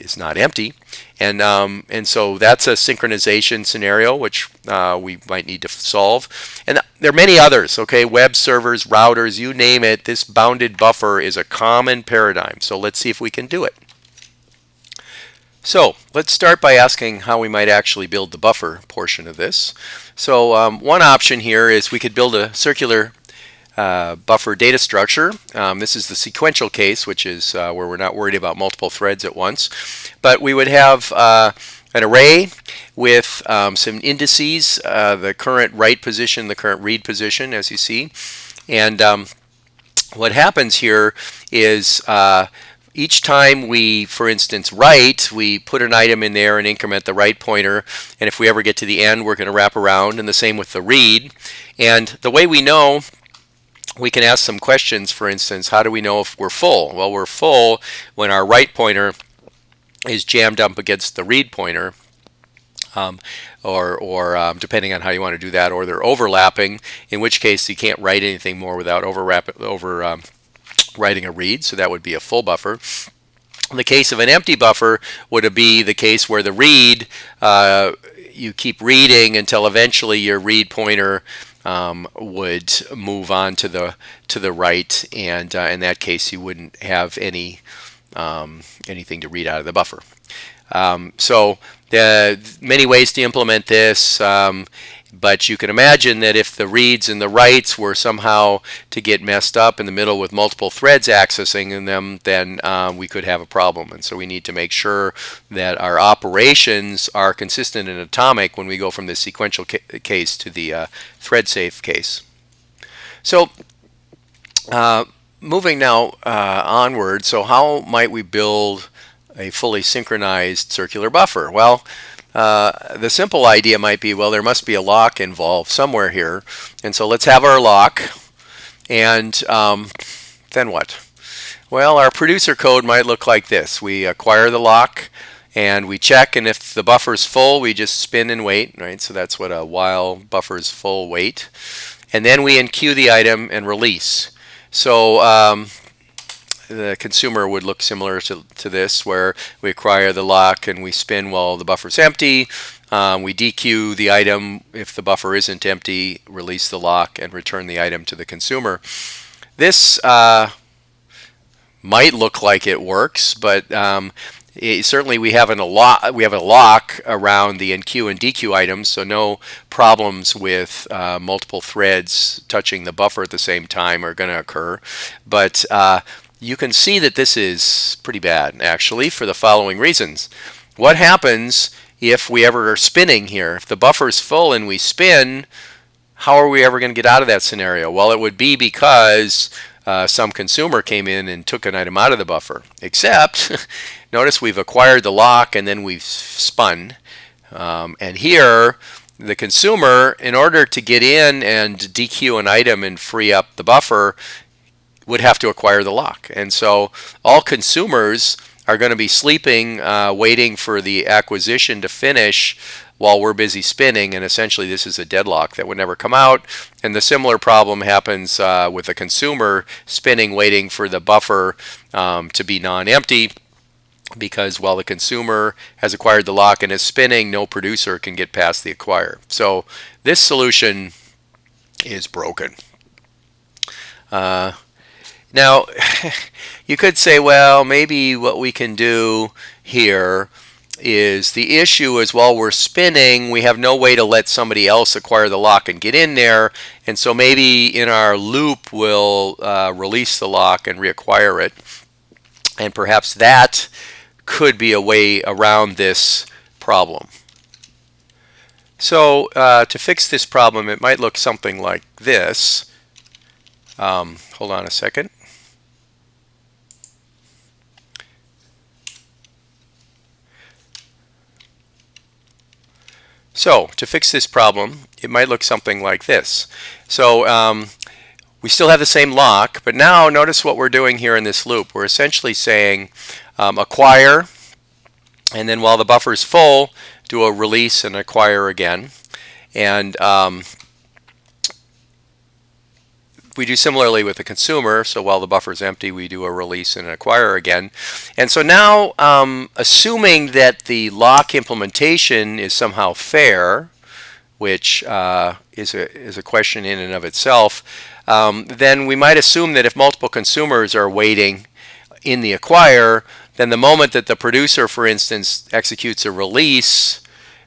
[SPEAKER 1] is not empty. And, um, and so that's a synchronization scenario which uh, we might need to solve. And there are many others, okay? Web servers, routers, you name it. This bounded buffer is a common paradigm. So let's see if we can do it. So let's start by asking how we might actually build the buffer portion of this. So um, one option here is we could build a circular uh, buffer data structure. Um, this is the sequential case, which is uh, where we're not worried about multiple threads at once. But we would have uh, an array with um, some indices, uh, the current write position, the current read position, as you see. And um, what happens here is uh, each time we, for instance, write, we put an item in there and increment the write pointer. And if we ever get to the end, we're going to wrap around. And the same with the read. And the way we know we can ask some questions, for instance, how do we know if we're full? Well, we're full when our write pointer is jammed up against the read pointer. Um, or, or um, depending on how you want to do that, or they're overlapping, in which case you can't write anything more without overwrap, over um, writing a read, so that would be a full buffer. In the case of an empty buffer would be the case where the read, uh, you keep reading until eventually your read pointer um, would move on to the to the right, and uh, in that case, you wouldn't have any um, anything to read out of the buffer. Um, so are many ways to implement this. Um, but you can imagine that if the reads and the writes were somehow to get messed up in the middle with multiple threads accessing them, then um, we could have a problem. And so we need to make sure that our operations are consistent and atomic when we go from the sequential ca case to the uh, thread safe case. So uh, moving now uh, onward, so how might we build a fully synchronized circular buffer? Well, uh, the simple idea might be, well, there must be a lock involved somewhere here. And so let's have our lock. And um, then what? Well, our producer code might look like this. We acquire the lock and we check and if the buffer is full, we just spin and wait, right? So that's what a while buffer is full wait. And then we enqueue the item and release. So um, the consumer would look similar to, to this where we acquire the lock and we spin while the buffer is empty. Um, we dequeue the item if the buffer isn't empty, release the lock, and return the item to the consumer. This uh, might look like it works, but um, it, certainly we have an a lock we have a lock around the enqueue and dequeue items, so no problems with uh, multiple threads touching the buffer at the same time are going to occur. But uh, you can see that this is pretty bad actually for the following reasons. What happens if we ever are spinning here? If the buffer is full and we spin, how are we ever going to get out of that scenario? Well, it would be because uh, some consumer came in and took an item out of the buffer. Except, notice we've acquired the lock and then we've spun. Um, and here, the consumer, in order to get in and dequeue an item and free up the buffer, would have to acquire the lock. And so all consumers are going to be sleeping, uh, waiting for the acquisition to finish while we're busy spinning, and essentially this is a deadlock that would never come out. And the similar problem happens uh, with the consumer spinning, waiting for the buffer um, to be non-empty because while the consumer has acquired the lock and is spinning, no producer can get past the acquire. So this solution is broken. Uh, now, you could say, well, maybe what we can do here is the issue is while we're spinning, we have no way to let somebody else acquire the lock and get in there. And so maybe in our loop, we'll uh, release the lock and reacquire it. And perhaps that could be a way around this problem. So uh, to fix this problem, it might look something like this. Um, hold on a second. So to fix this problem, it might look something like this. So um, we still have the same lock, but now notice what we're doing here in this loop. We're essentially saying um, acquire, and then while the buffer is full, do a release and acquire again. And um, we do similarly with the consumer. So while the buffer is empty, we do a release and an acquire again. And so now, um, assuming that the lock implementation is somehow fair, which uh, is, a, is a question in and of itself, um, then we might assume that if multiple consumers are waiting in the acquire, then the moment that the producer, for instance, executes a release,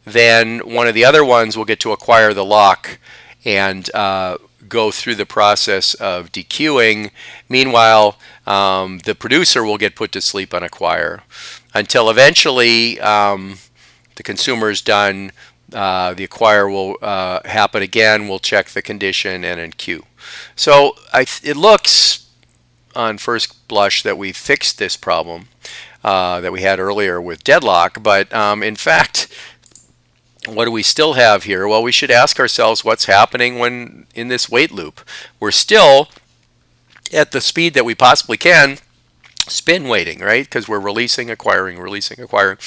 [SPEAKER 1] then one of the other ones will get to acquire the lock and uh, go through the process of dequeuing. Meanwhile, um, the producer will get put to sleep on a acquire until eventually um, the consumer is done. Uh, the acquire will uh, happen again. We'll check the condition and in enqueue. So it looks on first blush that we fixed this problem uh, that we had earlier with deadlock, but um, in fact, what do we still have here? Well, we should ask ourselves what's happening when in this wait loop. We're still at the speed that we possibly can spin waiting, right? Because we're releasing, acquiring, releasing, acquiring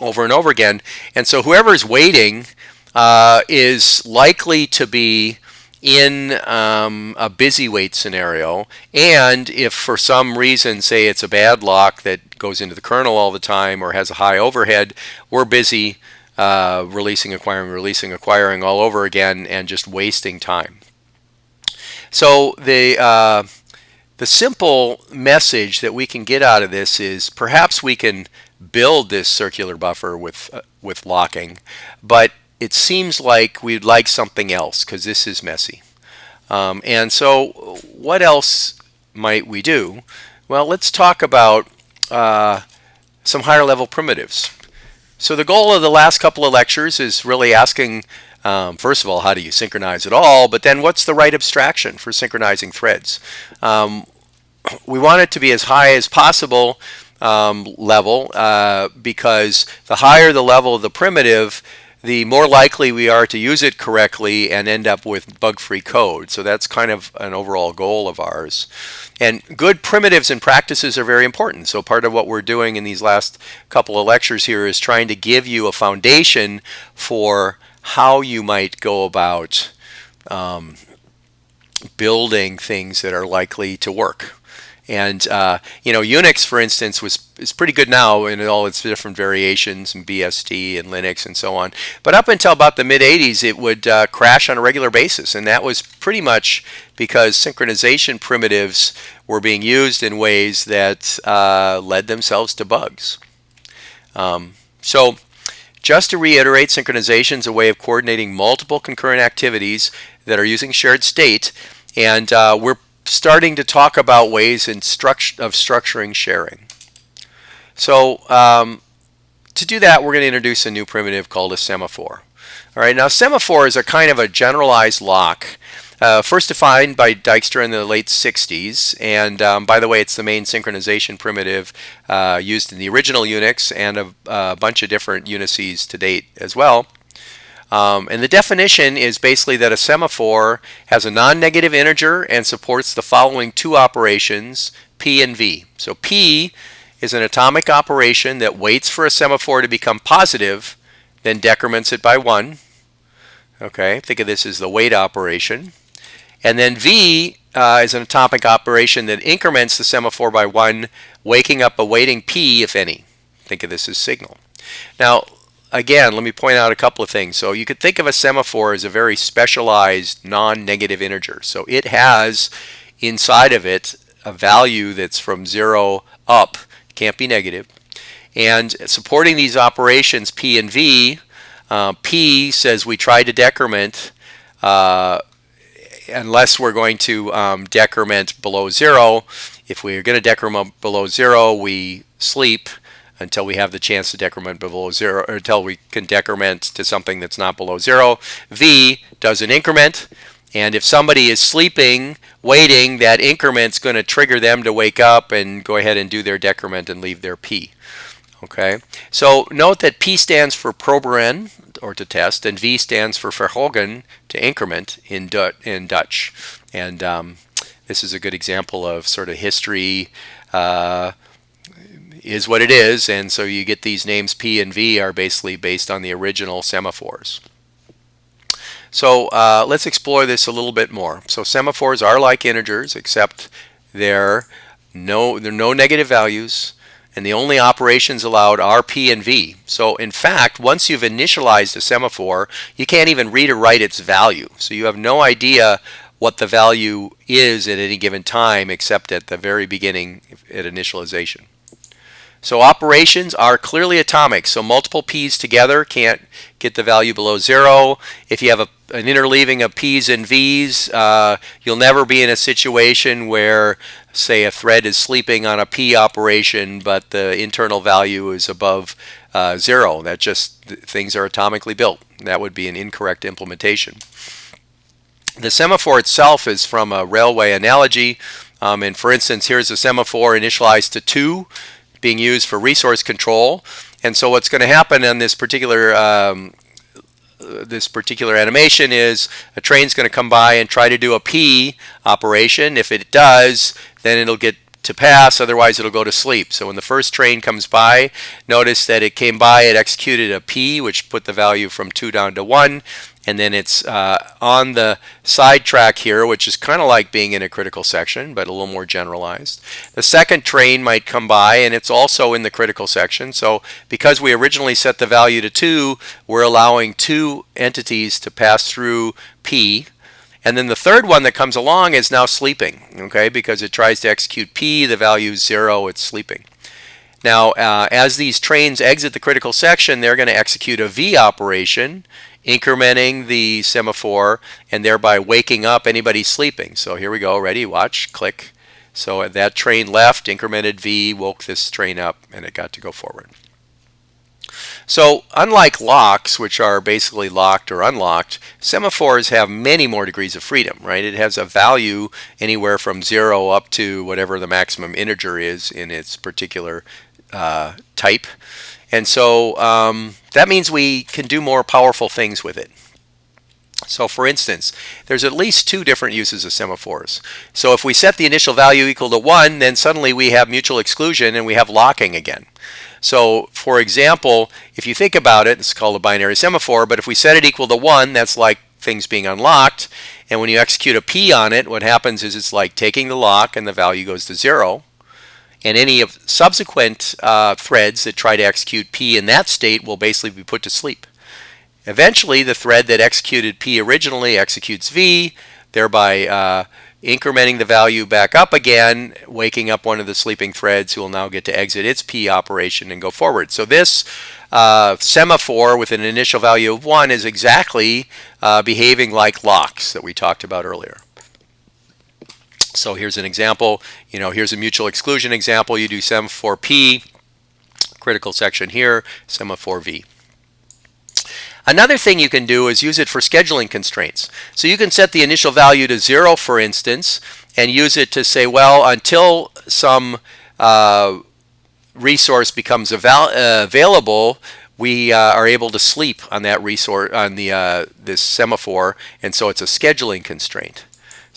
[SPEAKER 1] over and over again. And so whoever's waiting uh, is likely to be in um, a busy wait scenario. And if for some reason, say it's a bad lock that goes into the kernel all the time or has a high overhead, we're busy uh, releasing, acquiring, releasing, acquiring all over again and just wasting time. So the, uh, the simple message that we can get out of this is perhaps we can build this circular buffer with, uh, with locking, but it seems like we'd like something else because this is messy. Um, and so what else might we do? Well, let's talk about uh, some higher level primitives. So the goal of the last couple of lectures is really asking, um, first of all, how do you synchronize it all? But then what's the right abstraction for synchronizing threads? Um, we want it to be as high as possible um, level uh, because the higher the level of the primitive, the more likely we are to use it correctly and end up with bug-free code. So that's kind of an overall goal of ours. And good primitives and practices are very important. So part of what we're doing in these last couple of lectures here is trying to give you a foundation for how you might go about um, building things that are likely to work. And uh, you know, Unix, for instance, was is pretty good now in all its different variations and BSD and Linux and so on. But up until about the mid 80s, it would uh, crash on a regular basis, and that was pretty much because synchronization primitives were being used in ways that uh, led themselves to bugs. Um, so just to reiterate, synchronization is a way of coordinating multiple concurrent activities that are using shared state. And uh, we're starting to talk about ways in of structuring sharing. So um, to do that, we're going to introduce a new primitive called a semaphore. All right, now semaphore is a kind of a generalized lock. Uh, first defined by Dijkstra in the late 60s, and um, by the way, it's the main synchronization primitive uh, used in the original Unix and a, a, bunch of different Unices to date as well. Um, and the definition is basically that a semaphore has a non-negative integer and supports the following two operations, P and V. So P is an atomic operation that waits for a semaphore to become positive, then decrements it by one. Okay, think of this as the wait operation. And then V uh, is an atomic operation that increments the semaphore by one, waking up a waiting P, if any. Think of this as signal. Now, again, let me point out a couple of things. So you could think of a semaphore as a very specialized non-negative integer. So it has inside of it a value that's from 0 up, can't be negative. And supporting these operations P and V, uh, P says we try to decrement uh, unless we're going to um, decrement below zero. If we're going to decrement below zero, we sleep until we have the chance to decrement below zero, or until we can decrement to something that's not below zero. V does an increment, and if somebody is sleeping, waiting, that increment's going to trigger them to wake up and go ahead and do their decrement and leave their P. Okay, so note that P stands for proberen, or to test, and V stands for verhogen, to increment in, du in Dutch. And um, this is a good example of sort of history uh, is what it is, and so you get these names P and V are basically based on the original semaphores. So uh, let's explore this a little bit more. So semaphores are like integers, except they're no, they're no negative values and the only operations allowed are P and V. So in fact, once you've initialized a semaphore, you can't even read or write its value. So you have no idea what the value is at any given time except at the very beginning at initialization. So operations are clearly atomic, so multiple p's together can't get the value below zero. If you have a, an interleaving of p's and v's, uh, you'll never be in a situation where say a thread is sleeping on a P operation, but the internal value is above uh, zero. That just things are atomically built. That would be an incorrect implementation. The semaphore itself is from a railway analogy. Um, and for instance, here's a semaphore initialized to 2 being used for resource control. And so what's going to happen in this particular um, this particular animation is a train's going to come by and try to do a P operation. If it does, then it'll get to pass, otherwise it'll go to sleep. So when the first train comes by, notice that it came by, it executed a P, which put the value from 2 down to 1, and then it's uh, on the side track here, which is kind of like being in a critical section, but a little more generalized. The second train might come by, and it's also in the critical section. So because we originally set the value to 2, we're allowing two entities to pass through P, and then the third one that comes along is now sleeping, okay, because it tries to execute P, the value is zero, it's sleeping. Now, uh, as these trains exit the critical section, they're going to execute a V operation, incrementing the semaphore and thereby waking up anybody sleeping. So here we go, ready, watch, click. So that train left, incremented V, woke this train up, and it got to go forward. So unlike locks, which are basically locked or unlocked, semaphores have many more degrees of freedom, right? It has a value anywhere from zero up to whatever the maximum integer is in its particular uh, type. And so um, that means we can do more powerful things with it. So for instance, there's at least two different uses of semaphores. So if we set the initial value equal to 1, then suddenly we have mutual exclusion and we have locking again. So for example, if you think about it, it's called a binary semaphore, but if we set it equal to 1, that's like things being unlocked. And when you execute a P on it, what happens is it's like taking the lock and the value goes to 0. And any of subsequent uh, threads that try to execute P in that state will basically be put to sleep. Eventually, the thread that executed P originally executes V, thereby uh, incrementing the value back up again, waking up one of the sleeping threads who will now get to exit its P operation and go forward. So this uh, semaphore with an initial value of 1 is exactly uh, behaving like locks that we talked about earlier. So here's an example. You know, here's a mutual exclusion example. You do semaphore P, critical section here, semaphore V. Another thing you can do is use it for scheduling constraints. So you can set the initial value to 0, for instance, and use it to say, well, until some uh, resource becomes uh, available, we uh, are able to sleep on that resource on the uh, this semaphore, and so it's a scheduling constraint.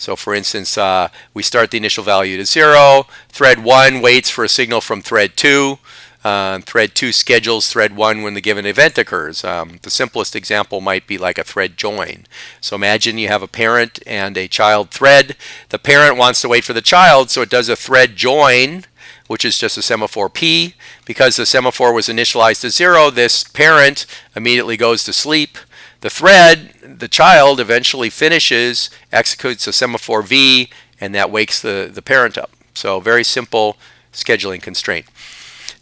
[SPEAKER 1] So for instance, uh, we start the initial value to zero. Thread one waits for a signal from thread two. Uh, thread 2 schedules thread 1 when the given event occurs. Um, the simplest example might be like a thread join. So imagine you have a parent and a child thread. The parent wants to wait for the child, so it does a thread join, which is just a semaphore P. Because the semaphore was initialized to 0, this parent immediately goes to sleep. The thread, the child, eventually finishes, executes a semaphore V, and that wakes the, the parent up. So very simple scheduling constraint.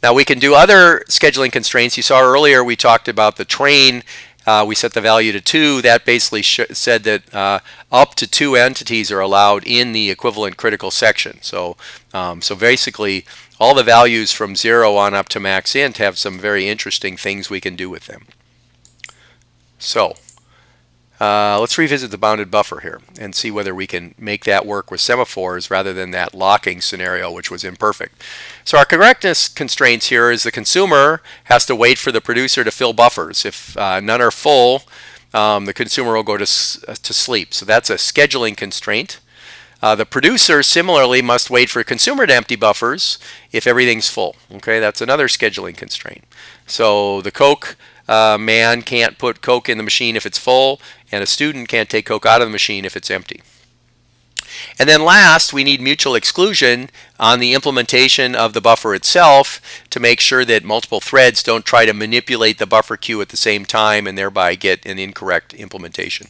[SPEAKER 1] Now we can do other scheduling constraints. You saw earlier we talked about the train. Uh, we set the value to 2. That basically said that uh, up to two entities are allowed in the equivalent critical section. So, um, so basically all the values from 0 on up to max int have some very interesting things we can do with them. So uh, let's revisit the bounded buffer here and see whether we can make that work with semaphores rather than that locking scenario which was imperfect. So our correctness constraints here is the consumer has to wait for the producer to fill buffers. If uh, none are full, um, the consumer will go to, uh, to sleep. So that's a scheduling constraint. Uh, the producer similarly must wait for consumer to empty buffers if everything's full. Okay, that's another scheduling constraint. So the Coke uh, man can't put Coke in the machine if it's full, and a student can't take Coke out of the machine if it's empty. And then last, we need mutual exclusion on the implementation of the buffer itself to make sure that multiple threads don't try to manipulate the buffer queue at the same time and thereby get an incorrect implementation.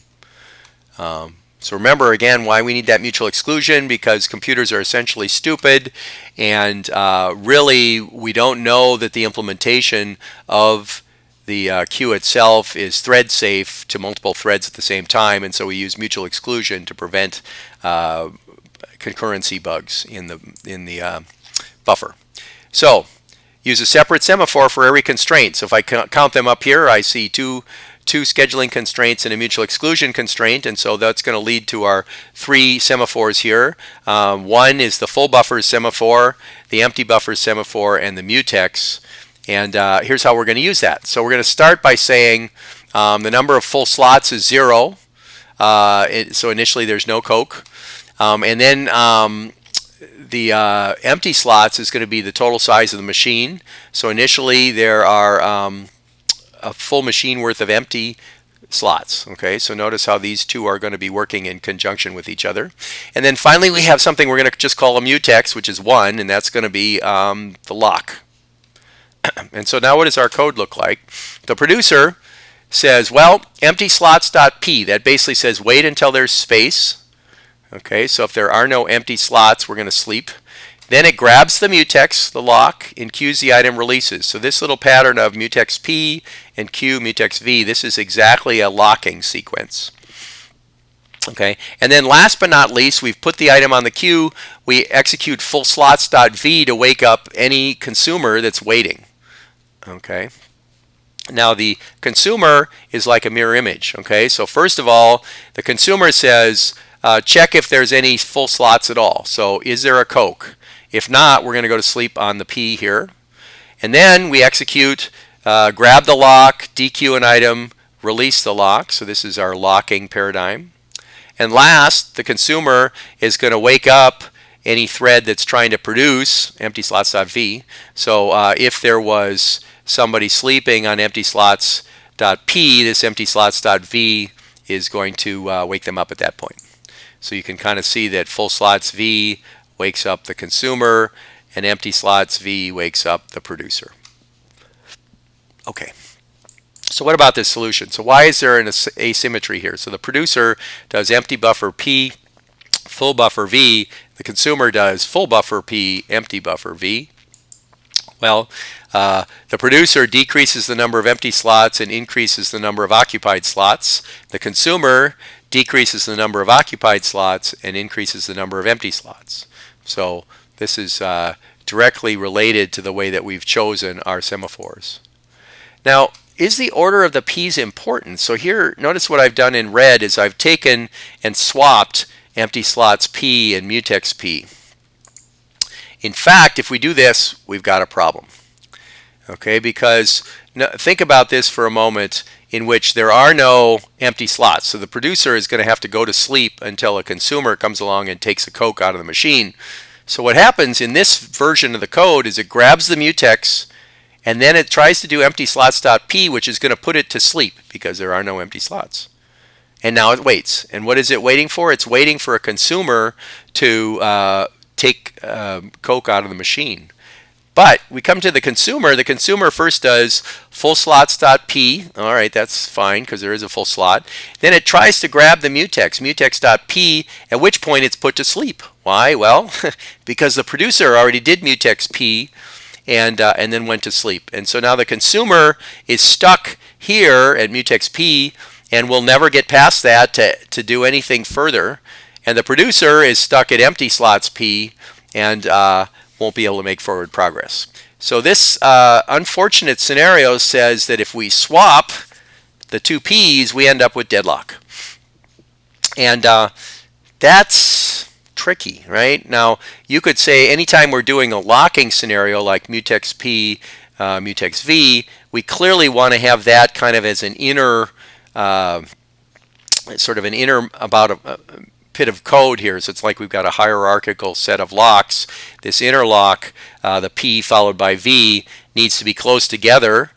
[SPEAKER 1] Um, so remember again why we need that mutual exclusion because computers are essentially stupid and uh, really we don't know that the implementation of the uh, queue itself is thread safe to multiple threads at the same time, and so we use mutual exclusion to prevent uh, concurrency bugs in the in the uh, buffer. So use a separate semaphore for every constraint. So if I count them up here, I see two two scheduling constraints and a mutual exclusion constraint, and so that's going to lead to our three semaphores here. Um, one is the full buffer semaphore, the empty buffer semaphore, and the mutex. And uh, here's how we're going to use that. So we're going to start by saying um, the number of full slots is zero. Uh, it, so initially there's no Coke. Um, and then um, the uh, empty slots is going to be the total size of the machine. So initially there are um, a full machine worth of empty slots. Okay, so notice how these two are going to be working in conjunction with each other. And then finally we have something we're going to just call a mutex, which is 1, and that's going to be um, the lock. and so now what does our code look like? The producer says, well, empty slots.p. That basically says wait until there's space. Okay, so if there are no empty slots, we're going to sleep. Then it grabs the mutex, the lock, and queues the item releases. So this little pattern of mutex P and Q mutex V, this is exactly a locking sequence. Okay, and then last but not least, we've put the item on the queue. We execute full slots.v to wake up any consumer that's waiting. Okay. Now the consumer is like a mirror image. Okay, so first of all, the consumer says, uh, check if there's any full slots at all. So is there a Coke? If not, we're going to go to sleep on the P here. And then we execute, uh, grab the lock, dequeue an item, release the lock. So this is our locking paradigm. And last, the consumer is going to wake up any thread that's trying to produce empty slots.v. So uh, if there was somebody sleeping on empty slots.p, this empty slots.v is going to uh, wake them up at that point. So you can kind of see that full slots v wakes up the consumer and empty slots v wakes up the producer. Okay. So what about this solution? So why is there an asymmetry here? So the producer does empty buffer p full buffer V, the consumer does full buffer P, empty buffer V. Well, uh, the producer decreases the number of empty slots and increases the number of occupied slots. The consumer decreases the number of occupied slots and increases the number of empty slots. So this is uh, directly related to the way that we've chosen our semaphores. Now, is the order of the P's important? So here, notice what I've done in red is I've taken and swapped empty slots P and mutex P. In fact, if we do this, we've got a problem. Okay, because think about this for a moment in which there are no empty slots. So the producer is going to have to go to sleep until a consumer comes along and takes a Coke out of the machine. So what happens in this version of the code is it grabs the mutex and then it tries to do empty slots.p which is going to put it to sleep because there are no empty slots. And now it waits. And what is it waiting for? It's waiting for a consumer to uh, take uh, Coke out of the machine. But we come to the consumer. The consumer first does full slots.p. All right, that's fine because there is a full slot. Then it tries to grab the mutex, mutex.p, at which point it's put to sleep. Why? Well, because the producer already did mutex p and, uh, and then went to sleep. And so now the consumer is stuck here at mutex p and we'll never get past that to, to do anything further. And the producer is stuck at empty slots p and uh, won't be able to make forward progress. So this uh, unfortunate scenario says that if we swap the two P's, we end up with deadlock. And uh, that's tricky, right? Now, you could say anytime we're doing a locking scenario like mutex P, uh, mutex V, we clearly want to have that kind of as an inner, uh, sort of an inner about a, pit of code here. So it's like we've got a hierarchical set of locks. This interlock, uh, the P followed by V, needs to be close together,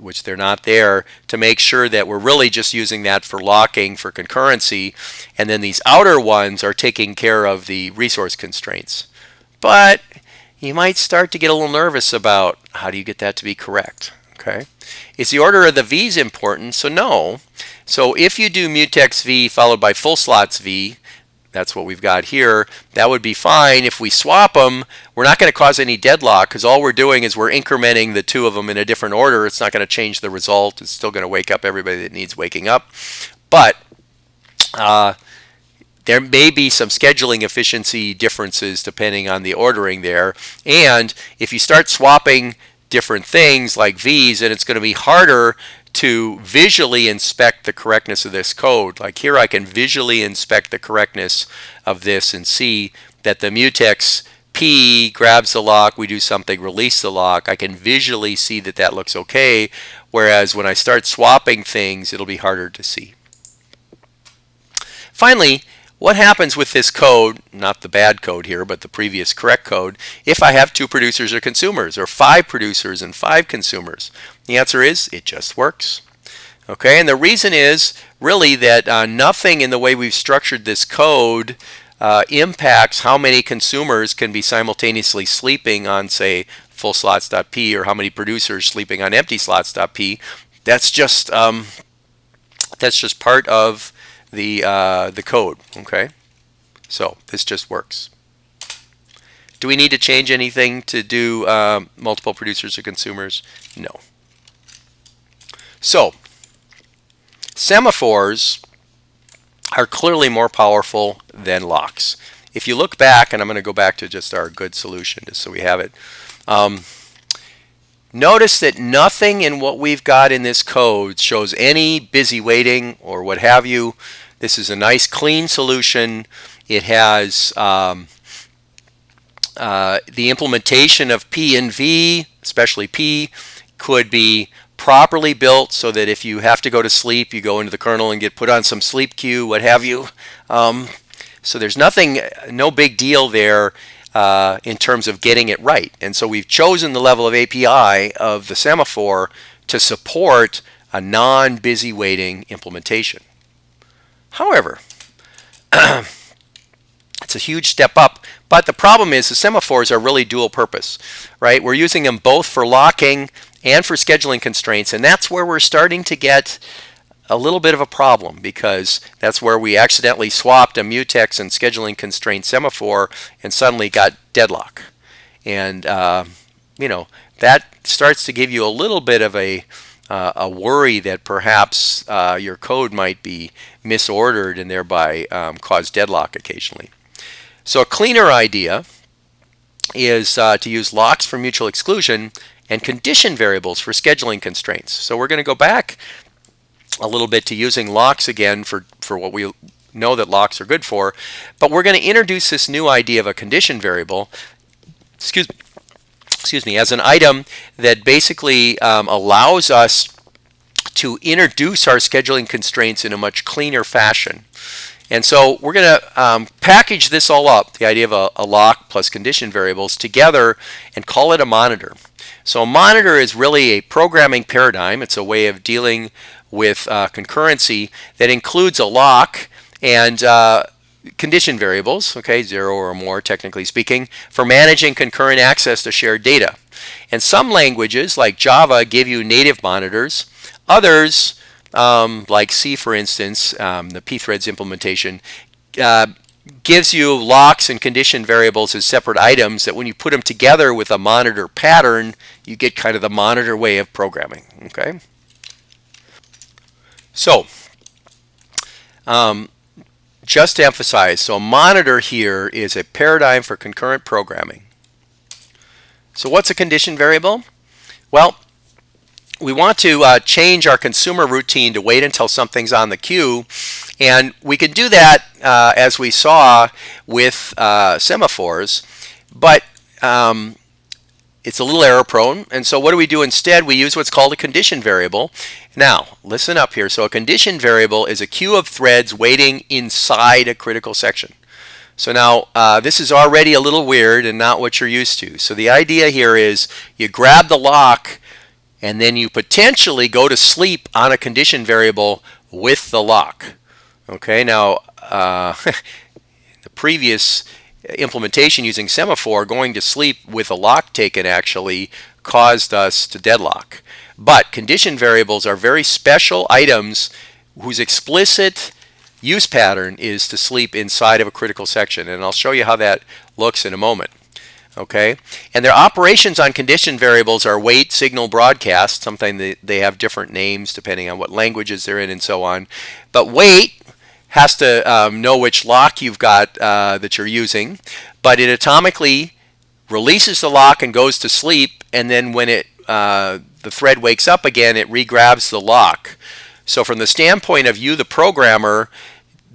[SPEAKER 1] which they're not there, to make sure that we're really just using that for locking, for concurrency. And then these outer ones are taking care of the resource constraints. But you might start to get a little nervous about how do you get that to be correct. Okay, Is the order of the V's important? So no. So if you do mutex V followed by full slots V, that's what we've got here. That would be fine. If we swap them, we're not going to cause any deadlock because all we're doing is we're incrementing the two of them in a different order. It's not going to change the result. It's still going to wake up everybody that needs waking up. But uh, there may be some scheduling efficiency differences depending on the ordering there. And if you start swapping different things like V's, and it's going to be harder to visually inspect the correctness of this code. Like here I can visually inspect the correctness of this and see that the mutex P grabs the lock, we do something, release the lock. I can visually see that that looks okay, whereas when I start swapping things, it'll be harder to see. Finally, what happens with this code, not the bad code here, but the previous correct code, if I have two producers or consumers, or five producers and five consumers? The answer is it just works. Okay, and the reason is really that uh, nothing in the way we've structured this code uh, impacts how many consumers can be simultaneously sleeping on, say, full slots.p or how many producers sleeping on empty slots.p. That's just um, that's just part of the, uh, the code, okay? So this just works. Do we need to change anything to do uh, multiple producers or consumers? No. So semaphores are clearly more powerful than locks. If you look back, and I'm going to go back to just our good solution just so we have it. Um, Notice that nothing in what we've got in this code shows any busy waiting or what have you. This is a nice clean solution. It has um, uh, the implementation of P and V, especially P, could be properly built so that if you have to go to sleep, you go into the kernel and get put on some sleep queue, what have you. Um, so there's nothing, no big deal there uh, in terms of getting it right. And so we've chosen the level of API of the semaphore to support a non-busy waiting implementation. However, it's a huge step up, but the problem is the semaphores are really dual purpose, right? We're using them both for locking and for scheduling constraints, and that's where we're starting to get a little bit of a problem because that's where we accidentally swapped a mutex and scheduling constraint semaphore and suddenly got deadlock. And, uh, you know, that starts to give you a little bit of a, uh, a worry that perhaps uh, your code might be misordered and thereby um, cause deadlock occasionally. So a cleaner idea is uh, to use locks for mutual exclusion and condition variables for scheduling constraints. So we're going to go back a little bit to using locks again for, for what we know that locks are good for, but we're going to introduce this new idea of a condition variable, excuse, excuse me, as an item that basically um, allows us to introduce our scheduling constraints in a much cleaner fashion. And so we're going to um, package this all up, the idea of a, a, lock plus condition variables together and call it a monitor. So a monitor is really a programming paradigm. It's a way of dealing with uh, concurrency that includes a lock and uh, condition variables, okay, zero or more technically speaking, for managing concurrent access to shared data. And some languages like Java give you native monitors. Others um, like C, for instance, um, the pthreads implementation, uh, gives you locks and condition variables as separate items that when you put them together with a monitor pattern, you get kind of the monitor way of programming. Okay. So, um, just to emphasize, so a monitor here is a paradigm for concurrent programming. So what's a condition variable? Well, we want to uh, change our consumer routine to wait until something's on the queue. And we can do that uh, as we saw with uh, semaphores, but um, it's a little error prone. And so what do we do instead? We use what's called a condition variable. Now, listen up here. So a condition variable is a queue of threads waiting inside a critical section. So now uh, this is already a little weird and not what you're used to. So the idea here is you grab the lock and then you potentially go to sleep on a condition variable with the lock. Okay, now uh, the previous implementation using semaphore, going to sleep with a lock taken actually caused us to deadlock. But condition variables are very special items whose explicit use pattern is to sleep inside of a critical section. And I'll show you how that looks in a moment okay? And their operations on condition variables are wait, signal, broadcast. Sometimes they, they have different names depending on what languages they're in and so on. But wait has to um, know which lock you've got uh, that you're using, but it atomically releases the lock and goes to sleep, and then when it uh, the thread wakes up again, it regrabs the lock. So from the standpoint of you, the programmer,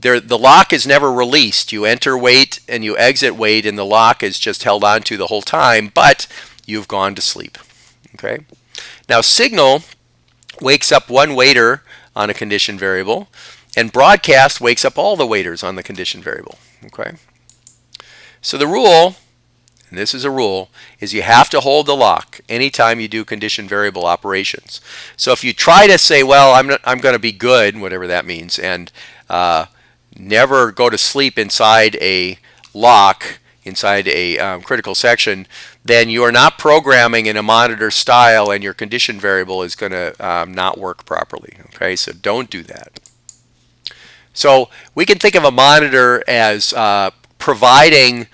[SPEAKER 1] there, the lock is never released. You enter wait and you exit wait, and the lock is just held onto the whole time, but you've gone to sleep. Okay. Now signal wakes up one waiter on a condition variable, and broadcast wakes up all the waiters on the condition variable. Okay. So the rule, and this is a rule, is you have to hold the lock anytime you do condition variable operations. So if you try to say, well, I'm, I'm going to be good, whatever that means, and uh, never go to sleep inside a lock, inside a um, critical section, then you are not programming in a monitor style and your condition variable is going to um, not work properly. Okay, so don't do that. So we can think of a monitor as uh, providing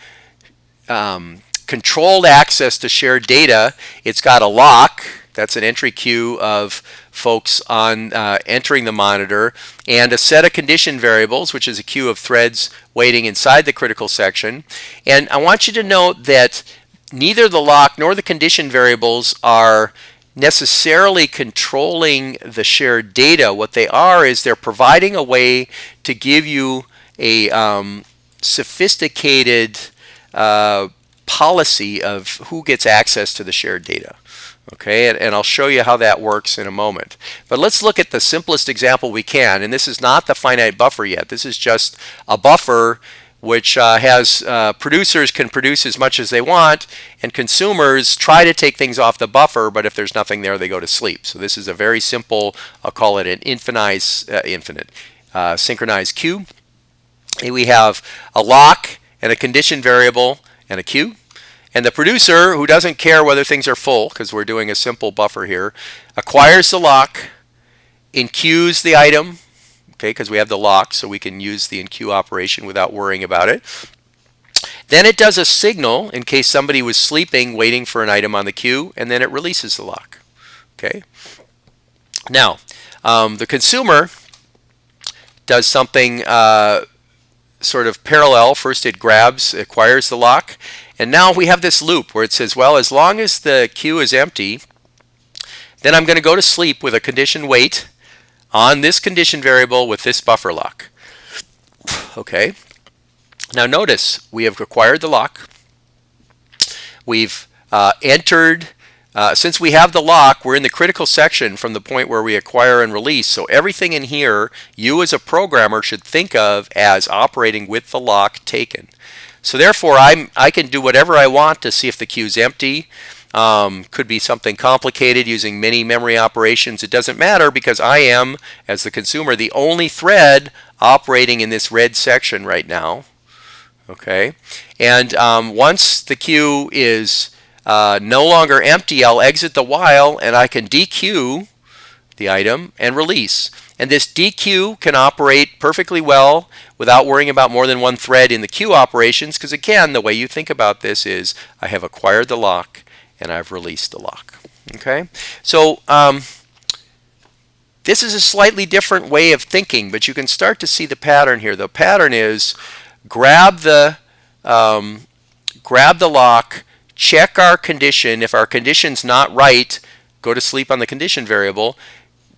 [SPEAKER 1] um, controlled access to shared data. It's got a lock, that's an entry queue of folks on uh, entering the monitor, and a set of condition variables, which is a queue of threads waiting inside the critical section. And I want you to note that neither the lock nor the condition variables are necessarily controlling the shared data. What they are is they're providing a way to give you a um, sophisticated uh, policy of who gets access to the shared data. Okay, and, and, I'll show you how that works in a moment. But let's look at the simplest example we can. And this is not the finite buffer yet. This is just a buffer which uh, has uh, producers can produce as much as they want, and consumers try to take things off the buffer, but if there's nothing there, they go to sleep. So this is a very simple, I'll call it an infinite, uh, infinite uh, synchronized queue. And we have a lock and a condition variable and a queue. And the producer, who doesn't care whether things are full, because we're doing a simple buffer here, acquires the lock, enqueues the item, okay, because we have the lock, so we can use the enqueue operation without worrying about it. Then it does a signal in case somebody was sleeping waiting for an item on the queue, and then it releases the lock. Okay. Now, um, the consumer does something uh, sort of parallel. First it grabs, acquires the lock, and now we have this loop where it says, well, as long as the queue is empty, then I'm going to go to sleep with a condition wait on this condition variable with this buffer lock. Okay. Now notice we have acquired the lock. We've uh, entered, uh, since we have the lock, we're in the critical section from the point where we acquire and release. So everything in here, you as a programmer should think of as operating with the lock taken. So therefore, I'm, I can do whatever I want to see if the queue is empty. Um, could be something complicated using many memory operations. It doesn't matter because I am, as the consumer, the only thread operating in this red section right now. Okay, and um, once the queue is uh, no longer empty, I'll exit the while and I can dequeue the item and release. And this dequeue can operate perfectly well without worrying about more than one thread in the queue operations because again, the way you think about this is I have acquired the lock and I've released the lock. Okay, so um, this is a slightly different way of thinking, but you can start to see the pattern here. The pattern is grab the um, grab the lock, check our condition. If our condition's not right, go to sleep on the condition variable.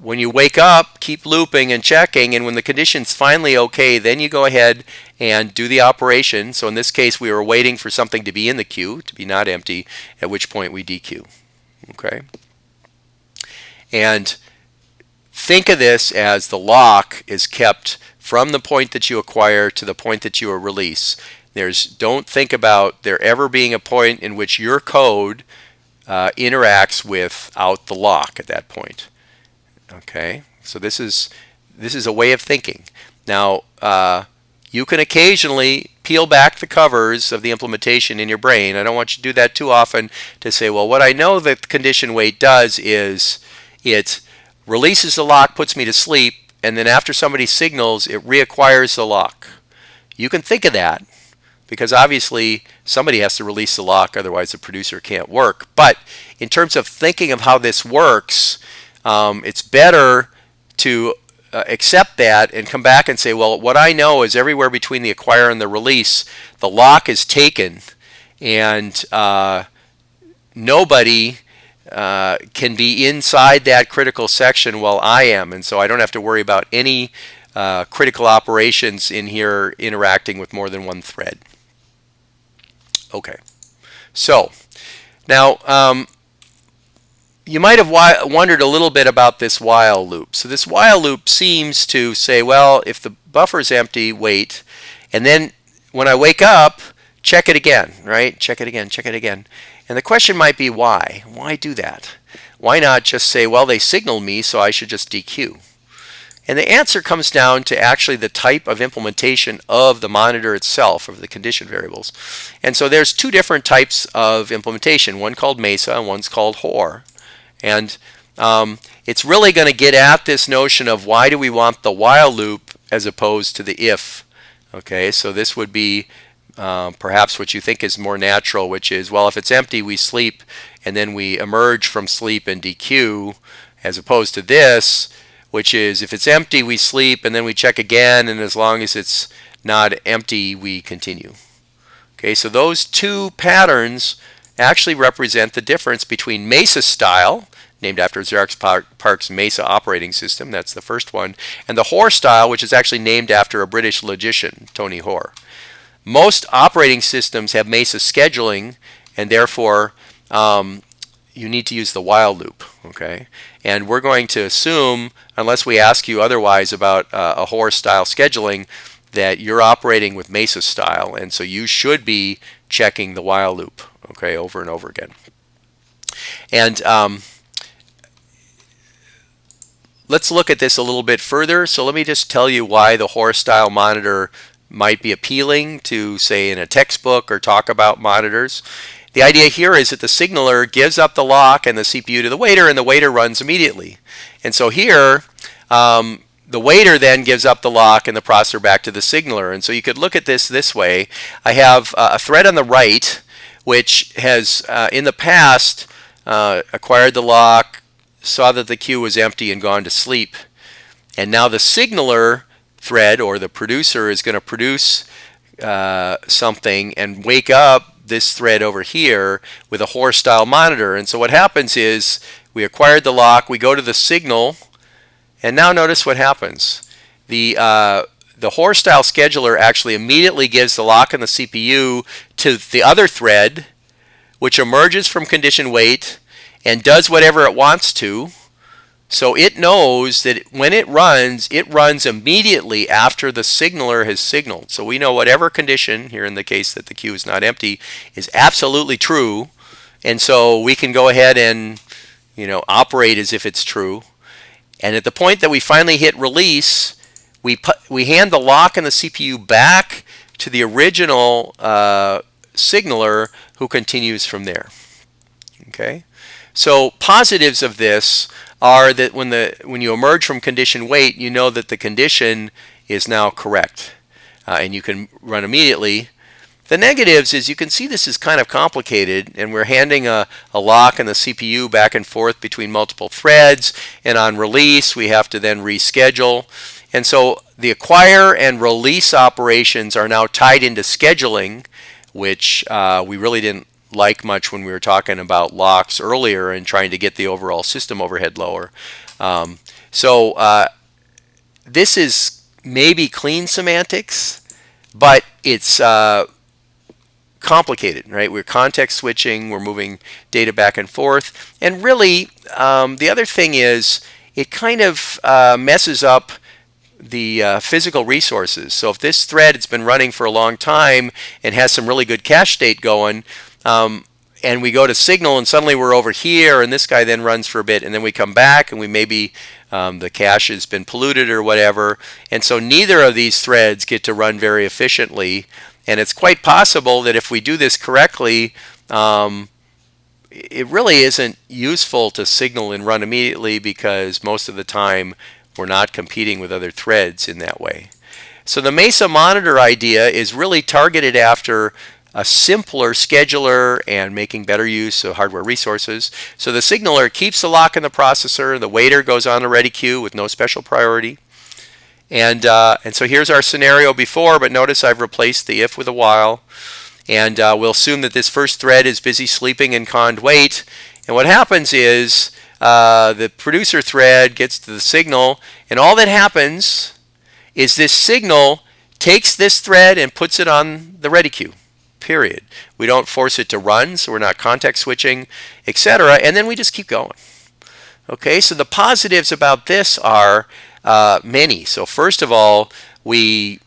[SPEAKER 1] When you wake up, keep looping and checking, and when the condition's finally okay, then you go ahead and do the operation. So in this case, we were waiting for something to be in the queue, to be not empty, at which point we dequeue. Okay? And think of this as the lock is kept from the point that you acquire to the point that you release. There's don't think about there ever being a point in which your code uh, interacts without the lock at that point. Okay, so this is this is a way of thinking. Now, uh, you can occasionally peel back the covers of the implementation in your brain. I don't want you to do that too often to say, well, what I know that condition wait does is it releases the lock, puts me to sleep, and then after somebody signals, it reacquires the lock. You can think of that because obviously somebody has to release the lock, otherwise the producer can't work. But in terms of thinking of how this works, um, it's better to uh, accept that and come back and say, well, what I know is everywhere between the acquire and the release, the lock is taken and uh, nobody uh, can be inside that critical section while I am. And so I don't have to worry about any uh, critical operations in here interacting with more than one thread. Okay, so now um, you might have wondered a little bit about this while loop. So this while loop seems to say, well, if the buffer is empty, wait, and then when I wake up, check it again, right? Check it again, check it again. And the question might be why? Why do that? Why not just say, well, they signaled me, so I should just dequeue? And the answer comes down to actually the type of implementation of the monitor itself, of the condition variables. And so there's two different types of implementation, one called MESA and one's called Hoare. And um, it's really going to get at this notion of why do we want the while loop as opposed to the if. Okay, so this would be uh, perhaps what you think is more natural, which is, well, if it's empty, we sleep, and then we emerge from sleep and dequeue, as opposed to this, which is, if it's empty, we sleep, and then we check again, and as long as it's not empty, we continue. Okay, so those two patterns actually represent the difference between Mesa style, named after Xerox PARC's Mesa operating system, that's the first one, and the Hoare style, which is actually named after a British logician, Tony Hoare. Most operating systems have Mesa scheduling, and therefore um, you need to use the while loop, okay? And we're going to assume, unless we ask you otherwise about uh, a Hoare style scheduling, that you're operating with Mesa style, and so you should be checking the while loop, okay, over and over again. And um, let's look at this a little bit further. So let me just tell you why the Hoare style monitor might be appealing to say in a textbook or talk about monitors. The idea here is that the signaler gives up the lock and the CPU to the waiter and the waiter runs immediately. And so here um, the waiter then gives up the lock and the processor back to the signaler. And so you could look at this this way. I have uh, a thread on the right which has uh, in the past uh, acquired the lock, saw that the queue was empty and gone to sleep. And now the signaler thread or the producer is going to produce uh, something and wake up this thread over here with a Hoare's style monitor. And so what happens is we acquired the lock, we go to the signal, and now notice what happens. The uh, the Hoare style scheduler actually immediately gives the lock in the CPU to the other thread, which emerges from condition wait and does whatever it wants to. So it knows that when it runs, it runs immediately after the signaler has signaled. So we know whatever condition, here in the case that the queue is not empty, is absolutely true. And so we can go ahead and you know, operate as if it's true. And at the point that we finally hit release, we, put, we hand the lock and the CPU back to the original uh, signaler who continues from there. Okay, so positives of this are that when the when you emerge from condition wait, you know that the condition is now correct, uh, and you can run immediately. The negatives is you can see this is kind of complicated, and we're handing a, a lock and the CPU back and forth between multiple threads, and on release we have to then reschedule. And so the acquire and release operations are now tied into scheduling, which uh, we really didn't like much when we were talking about locks earlier and trying to get the overall system overhead lower. Um, so uh, this is maybe clean semantics, but it's uh, complicated, right? We're context switching, we're moving data back and forth, and really um, the other thing is it kind of uh, messes up the uh, physical resources. So if this thread has been running for a long time and has some really good cache state going, um, and we go to signal and suddenly we're over here and this guy then runs for a bit and then we come back and we maybe um, the cache has been polluted or whatever. And so neither of these threads get to run very efficiently. And it's quite possible that if we do this correctly, um, it really isn't useful to signal and run immediately because most of the time we're not competing with other threads in that way. So the Mesa monitor idea is really targeted after a simpler scheduler and making better use of hardware resources. So the signaler keeps the lock in the processor, the waiter goes on the ready queue with no special priority. And, uh, and so here's our scenario before, but notice I've replaced the if with a while. And uh, we'll assume that this first thread is busy sleeping in cond wait. And what happens is uh, the producer thread gets to the signal, and all that happens is this signal takes this thread and puts it on the ready queue, period. We don't force it to run, so we're not context switching, etc., and then we just keep going. Okay, so the positives about this are uh, many. So first of all, we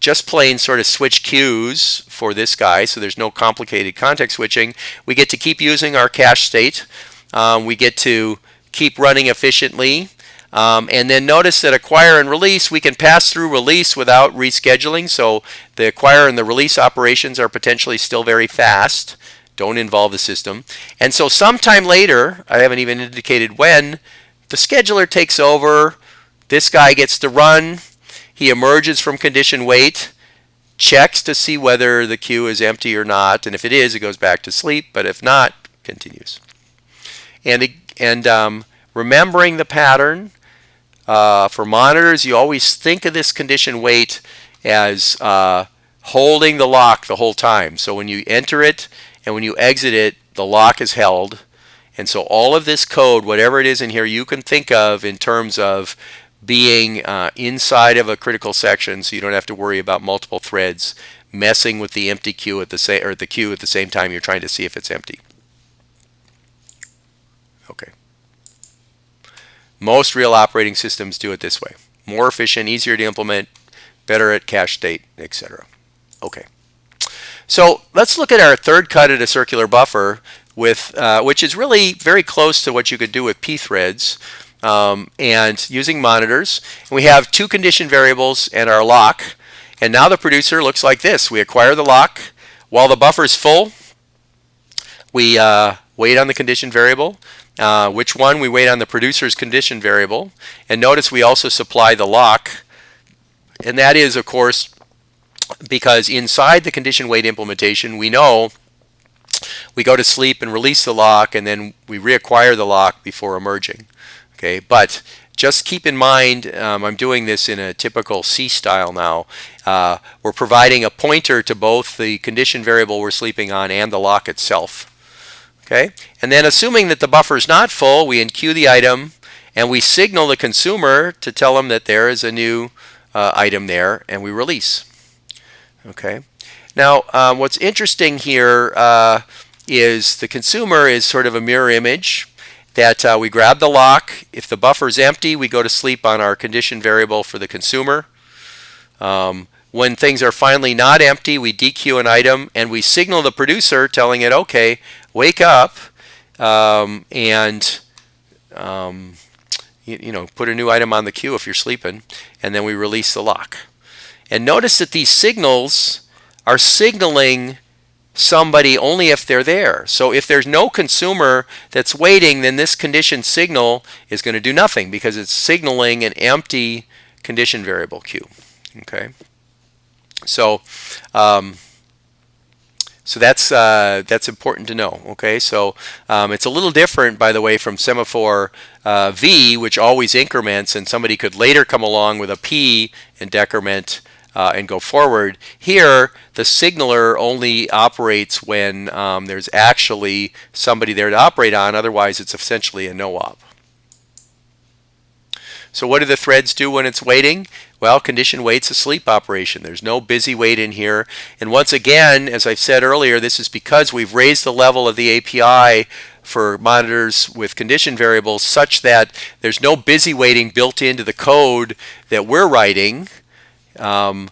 [SPEAKER 1] just plain sort of switch queues for this guy, so there's no complicated context switching. We get to keep using our cache state. Um, we get to keep running efficiently. Um, and then notice that acquire and release, we can pass through release without rescheduling. So the acquire and the release operations are potentially still very fast. Don't involve the system. And so sometime later, I haven't even indicated when, the scheduler takes over. This guy gets to run. He emerges from condition wait, checks to see whether the queue is empty or not. And if it is, it goes back to sleep. But if not, continues. And, and um, remembering the pattern, uh, for monitors, you always think of this condition wait as uh, holding the lock the whole time. So when you enter it and when you exit it, the lock is held. And so all of this code, whatever it is in here, you can think of in terms of being uh, inside of a critical section so you don't have to worry about multiple threads messing with the empty queue at the same or the queue at the same time you're trying to see if it's empty. Okay. Most real operating systems do it this way. More efficient, easier to implement, better at cache state, etc. Okay. So let's look at our third cut at a circular buffer, with uh, which is really very close to what you could do with pthreads um, and using monitors. we have two condition variables and our lock. And now the producer looks like this. We acquire the lock. While the buffer is full, we uh, wait on the condition variable. Uh, which one? We wait on the producer's condition variable. And notice we also supply the lock. And that is, of course, because inside the condition wait implementation, we know we go to sleep and release the lock, and then we reacquire the lock before emerging. Okay, but just keep in mind, um, I'm doing this in a typical C style now. Uh, we're providing a pointer to both the condition variable we're sleeping on and the lock itself. Okay, and then assuming that the buffer is not full, we enqueue the item and we signal the consumer to tell them that there is a new uh, item there and we release. Okay, now um, what's interesting here uh, is the consumer is sort of a mirror image that uh, we grab the lock. If the buffer is empty, we go to sleep on our condition variable for the consumer. Um, when things are finally not empty, we dequeue an item and we signal the producer telling it, okay, wake up um, and um, you, you know, put a new item on the queue if you're sleeping, and then we release the lock. And notice that these signals are signaling somebody only if they're there. So if there's no consumer that's waiting, then this condition signal is going to do nothing because it's signaling an empty condition variable queue. Okay. So, um, so that's uh, that's important to know. Okay, so um, it's a little different, by the way, from semaphore uh, V, which always increments, and somebody could later come along with a P and decrement uh, and go forward. Here, the signaler only operates when um, there's actually somebody there to operate on. Otherwise, it's essentially a no-op. So what do the threads do when it's waiting? Well, condition waits a sleep operation. There's no busy wait in here. And once again, as I've said earlier, this is because we've raised the level of the API for monitors with condition variables such that there's no busy waiting built into the code that we're writing. Um,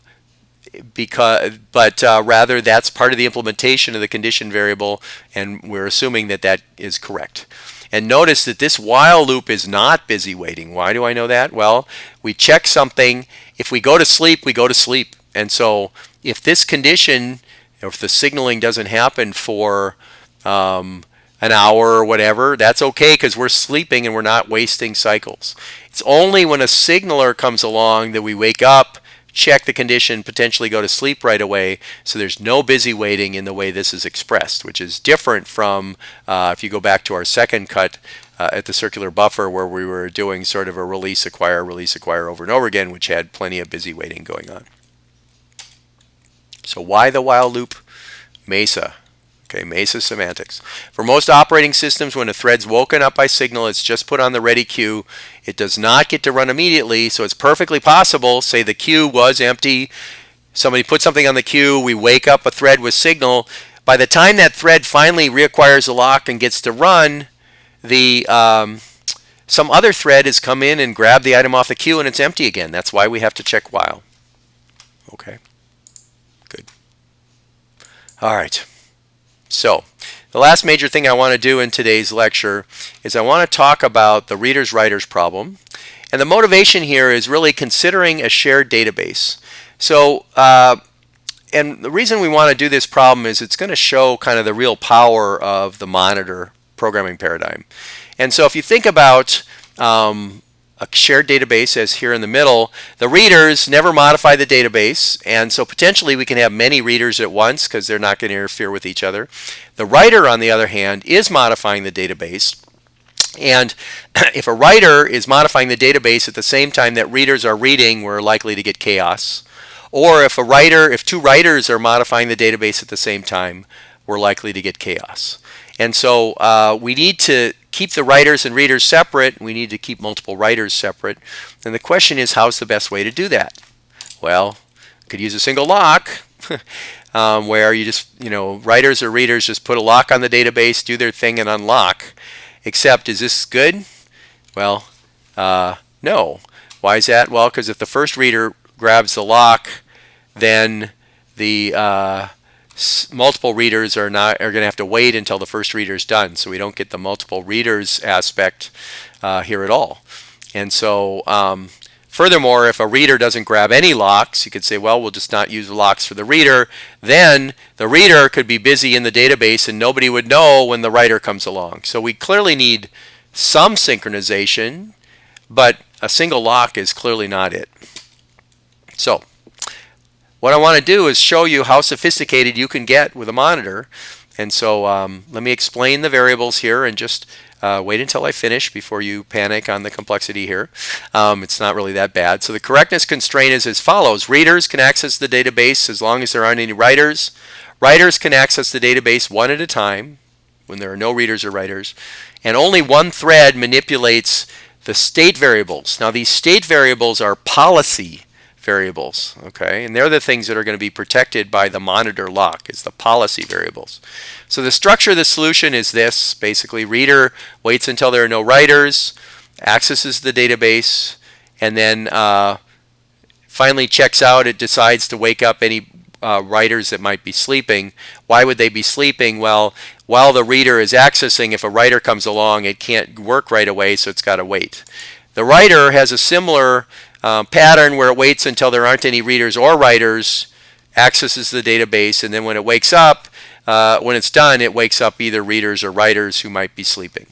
[SPEAKER 1] because but uh, rather that's part of the implementation of the condition variable and we're assuming that that is correct and notice that this while loop is not busy waiting why do I know that well we check something if we go to sleep we go to sleep. And so if this condition if the signaling doesn't happen for um, an hour or whatever that's okay because we're sleeping and we're not wasting cycles. It's only when a signaler comes along that we wake up check the condition, potentially go to sleep right away. So there's no busy waiting in the way this is expressed, which is different from uh, if you go back to our second cut uh, at the circular buffer where we were doing sort of a release, acquire, release, acquire over and over again, which had plenty of busy waiting going on. So why the while loop? Mesa. Okay, Mesa semantics. For most operating systems, when a thread's woken up by signal, it's just put on the ready queue. It does not get to run immediately, so it's perfectly possible, say the queue was empty, somebody put something on the queue, we wake up a thread with signal. By the time that thread finally reacquires the lock and gets to run, the um, some other thread has come in and grabbed the item off the queue and it's empty again. That's why we have to check while. Okay, good. All right. So the last major thing I want to do in today's lecture is I want to talk about the reader's writer's problem. And the motivation here is really considering a shared database. So, uh, and the reason we want to do this problem is it's going to show kind of the real power of the monitor programming paradigm. And so if you think about um, a shared database as here in the middle. The readers never modify the database, and so potentially we can have many readers at once because they're not going to interfere with each other. The writer, on the other hand, is modifying the database. And if a writer is modifying the database at the same time that readers are reading, we're likely to get chaos. Or if a writer, if two writers are modifying the database at the same time, we're likely to get chaos. And so uh, we need to keep the writers and readers separate. We need to keep multiple writers separate. And the question is, how's the best way to do that? Well, could use a single lock um, where you just, you know, writers or readers just put a lock on the database, do their thing, and unlock. Except, is this good? Well, uh, no. Why is that? Well, because if the first reader grabs the lock, then the uh, multiple readers are not are going to have to wait until the first reader is done so we don't get the multiple readers aspect uh, here at all and so um, Furthermore, if a reader doesn't grab any locks, you could say, well, we'll just not use locks for the reader. Then the reader could be busy in the database and nobody would know when the writer comes along. So we clearly need some synchronization, but a single lock is clearly not it. So what I want to do is show you how sophisticated you can get with a monitor. And so um, let me explain the variables here and just uh, wait until I finish before you panic on the complexity here. Um, it's not really that bad. So the correctness constraint is as follows. Readers can access the database as long as there aren't any writers. Writers can access the database one at a time when there are no readers or writers. And only one thread manipulates the state variables. Now these state variables are policy variables, okay? And they're the things that are going to be protected by the monitor lock, is the policy variables. So the structure of the solution is this, basically reader waits until there are no writers, accesses the database, and then uh, finally checks out, it decides to wake up any uh, writers that might be sleeping. Why would they be sleeping? Well, while the reader is accessing, if a writer comes along, it can't work right away, so it's got to wait. The writer has a similar um, pattern where it waits until there aren't any readers or writers, accesses the database, and then when it wakes up, uh, when it's done, it wakes up either readers or writers who might be sleeping.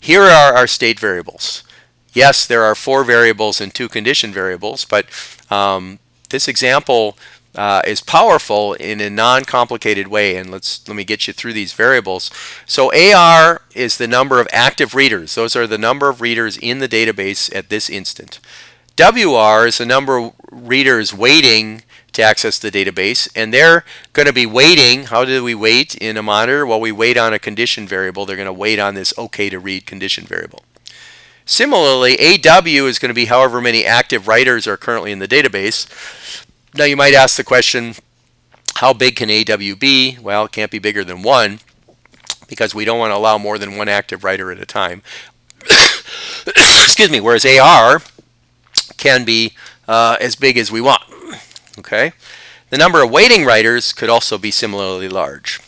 [SPEAKER 1] Here are our state variables. Yes, there are four variables and two condition variables, but um, this example uh, is powerful in a non-complicated way. And let's let me get you through these variables. So AR is the number of active readers. Those are the number of readers in the database at this instant. WR is the number of readers waiting to access the database. And they're going to be waiting. How do we wait in a monitor? Well we wait on a condition variable. They're going to wait on this okay to read condition variable. Similarly, AW is going to be however many active writers are currently in the database. Now you might ask the question, how big can AW be? Well, it can't be bigger than one because we don't want to allow more than one active writer at a time. Excuse me, whereas AR can be uh, as big as we want. Okay, The number of waiting writers could also be similarly large.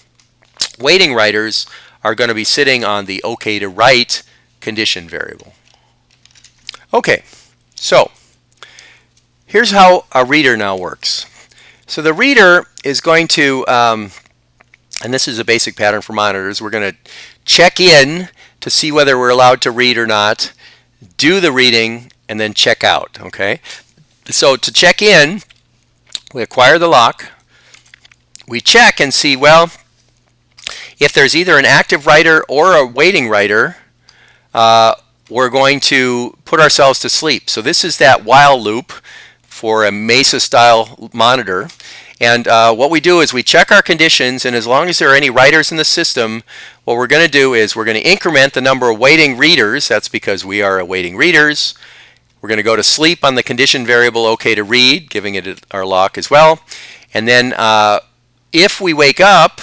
[SPEAKER 1] Waiting writers are going to be sitting on the OK to write condition variable. Okay, so Here's how a reader now works. So the reader is going to, um, and this is a basic pattern for monitors, we're going to check in to see whether we're allowed to read or not, do the reading, and then check out, okay? So to check in, we acquire the lock, we check and see, well, if there's either an active writer or a waiting writer, uh, we're going to put ourselves to sleep. So this is that while loop for a Mesa style monitor. And uh, what we do is we check our conditions and as long as there are any writers in the system, what we're going to do is we're going to increment the number of waiting readers. That's because we are awaiting readers. We're going to go to sleep on the condition variable OK to read, giving it our lock as well. And then uh, if we wake up,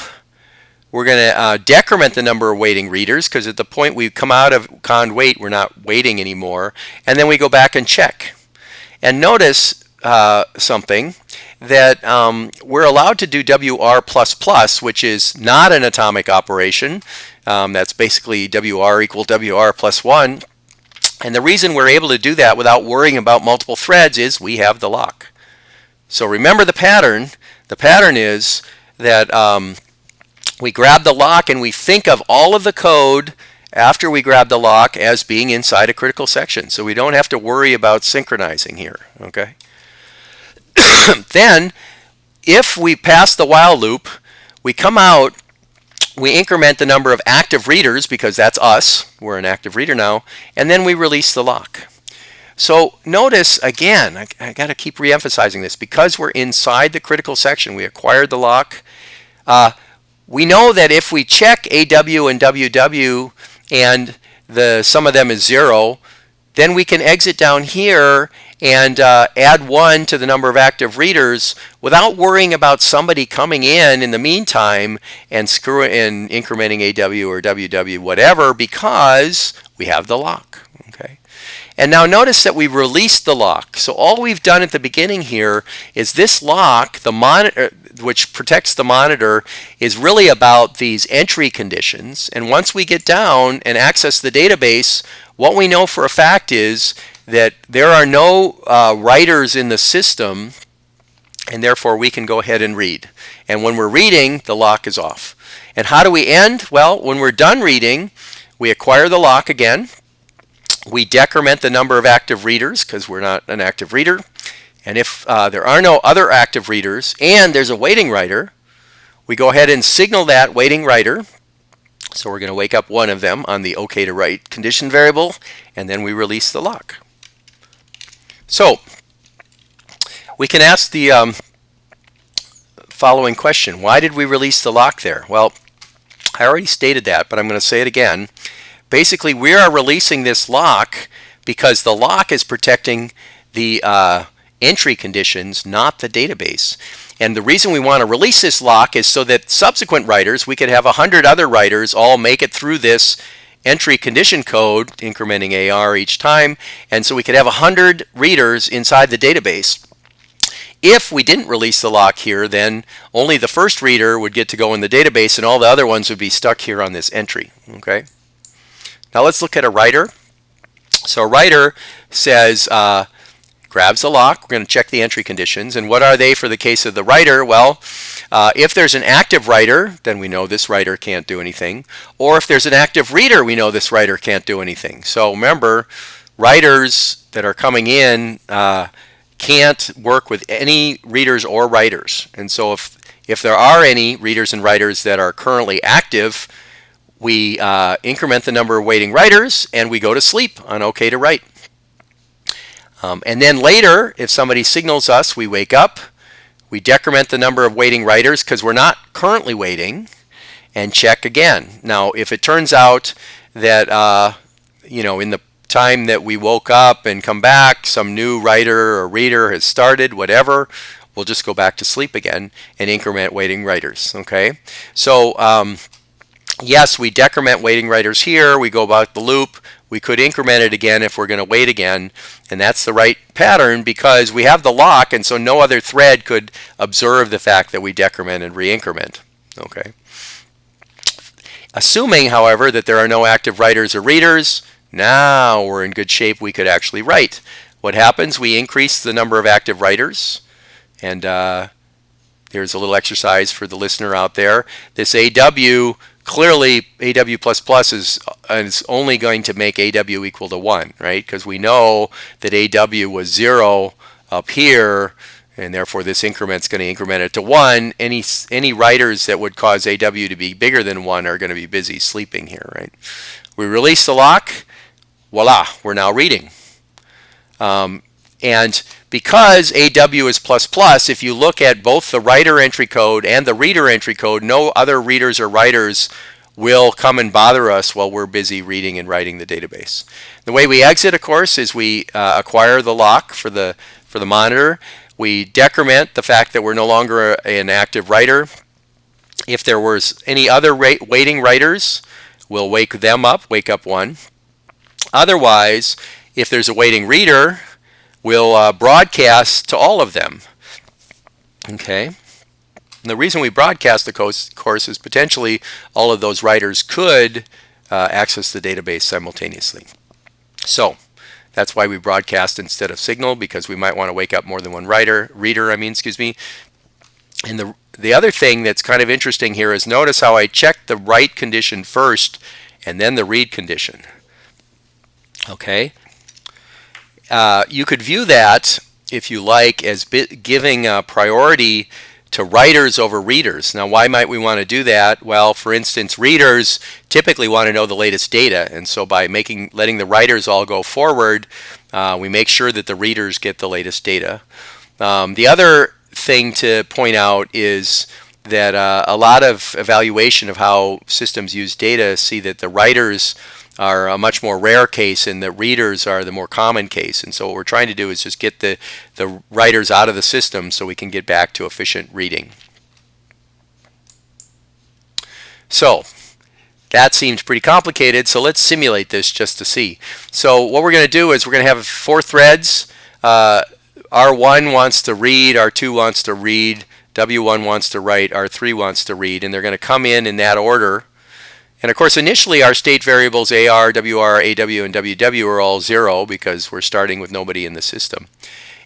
[SPEAKER 1] we're going to uh, decrement the number of waiting readers because at the point we come out of cond wait, we're not waiting anymore. And then we go back and check. And notice uh, something that um, we're allowed to do WR++, which is not an atomic operation. Um, that's basically WR equal WR plus 1. And the reason we're able to do that without worrying about multiple threads is we have the lock. So remember the pattern. The pattern is that um, we grab the lock and we think of all of the code after we grab the lock as being inside a critical section. So we don't have to worry about synchronizing here. Okay. then, if we pass the while loop, we come out, we increment the number of active readers because that's us, we're an active reader now, and then we release the lock. So notice again, I, I got to keep re-emphasizing this, because we're inside the critical section, we acquired the lock. Uh, we know that if we check AW and WW and the sum of them is zero, then we can exit down here and uh, add one to the number of active readers without worrying about somebody coming in in the meantime and screw and incrementing AW or WW whatever because we have the lock. Okay. And now notice that we've released the lock. So all we've done at the beginning here is this lock, the monitor, which protects the monitor, is really about these entry conditions. And once we get down and access the database, what we know for a fact is that there are no uh, writers in the system and therefore we can go ahead and read. And when we're reading, the lock is off. And how do we end? Well, when we're done reading, we acquire the lock again. We decrement the number of active readers because we're not an active reader. And if uh, there are no other active readers and there's a waiting writer, we go ahead and signal that waiting writer. So we're going to wake up one of them on the OK to write condition variable, and then we release the lock. So we can ask the um, following question. Why did we release the lock there? Well, I already stated that, but I'm going to say it again. Basically, we are releasing this lock because the lock is protecting the uh, entry conditions, not the database. And the reason we want to release this lock is so that subsequent writers, we could have a hundred other writers all make it through this entry condition code, incrementing AR each time, and so we could have a hundred readers inside the database. If we didn't release the lock here, then only the first reader would get to go in the database and all the other ones would be stuck here on this entry. Okay. Now let's look at a writer. So a writer says, uh, grabs the lock. We're going to check the entry conditions. And what are they for the case of the writer? Well, uh, if there's an active writer, then we know this writer can't do anything. Or if there's an active reader, we know this writer can't do anything. So remember, writers that are coming in uh, can't work with any readers or writers. And so if, if there are any readers and writers that are currently active, we uh, increment the number of waiting writers and we go to sleep on OK to write. Um, and then later, if somebody signals us, we wake up, we decrement the number of waiting writers because we're not currently waiting and check again. Now, if it turns out that, uh, you know, in the time that we woke up and come back, some new writer or reader has started, whatever, we'll just go back to sleep again and increment waiting writers, okay? So, um, yes, we decrement waiting writers here, we go about the loop, we could increment it again if we're going to wait again, and that's the right pattern because we have the lock, and so no other thread could observe the fact that we decrement and re-increment. Okay. Assuming, however, that there are no active writers or readers, now we're in good shape. We could actually write. What happens? We increase the number of active writers, and uh, there's a little exercise for the listener out there. This AW clearly AW++ is, is only going to make AW equal to 1, right? Because we know that AW was 0 up here, and therefore this increment is going to increment it to 1. Any, any writers that would cause AW to be bigger than 1 are going to be busy sleeping here, right? We release the lock, voila, we're now reading. Um, and because AW is plus plus, if you look at both the writer entry code and the reader entry code, no other readers or writers will come and bother us while we're busy reading and writing the database. The way we exit, of course, is we uh, acquire the lock for the, for the monitor. We decrement the fact that we're no longer an active writer. If there was any other waiting writers, we'll wake them up, wake up one. Otherwise, if there's a waiting reader, we'll uh, broadcast to all of them. Okay. And the reason we broadcast the course is potentially all of those writers could uh, access the database simultaneously. So that's why we broadcast instead of signal because we might want to wake up more than one writer, reader, I mean, excuse me. And the, the other thing that's kind of interesting here is notice how I checked the write condition first and then the read condition. Okay, uh, you could view that, if you like, as giving a priority to writers over readers. Now, why might we want to do that? Well, for instance, readers typically want to know the latest data, and so by making letting the writers all go forward, uh, we make sure that the readers get the latest data. Um, the other thing to point out is that uh, a lot of evaluation of how systems use data see that the writers are a much more rare case and the readers are the more common case. And so what we're trying to do is just get the, the writers out of the system so we can get back to efficient reading. So that seems pretty complicated, so let's simulate this just to see. So what we're going to do is we're going to have four threads. Uh, R1 wants to read, R2 wants to read, W1 wants to write, R3 wants to read, and they're going to come in in that order And of course, initially our state variables AR, WR, AW, and WW are all zero because we're starting with nobody in the system.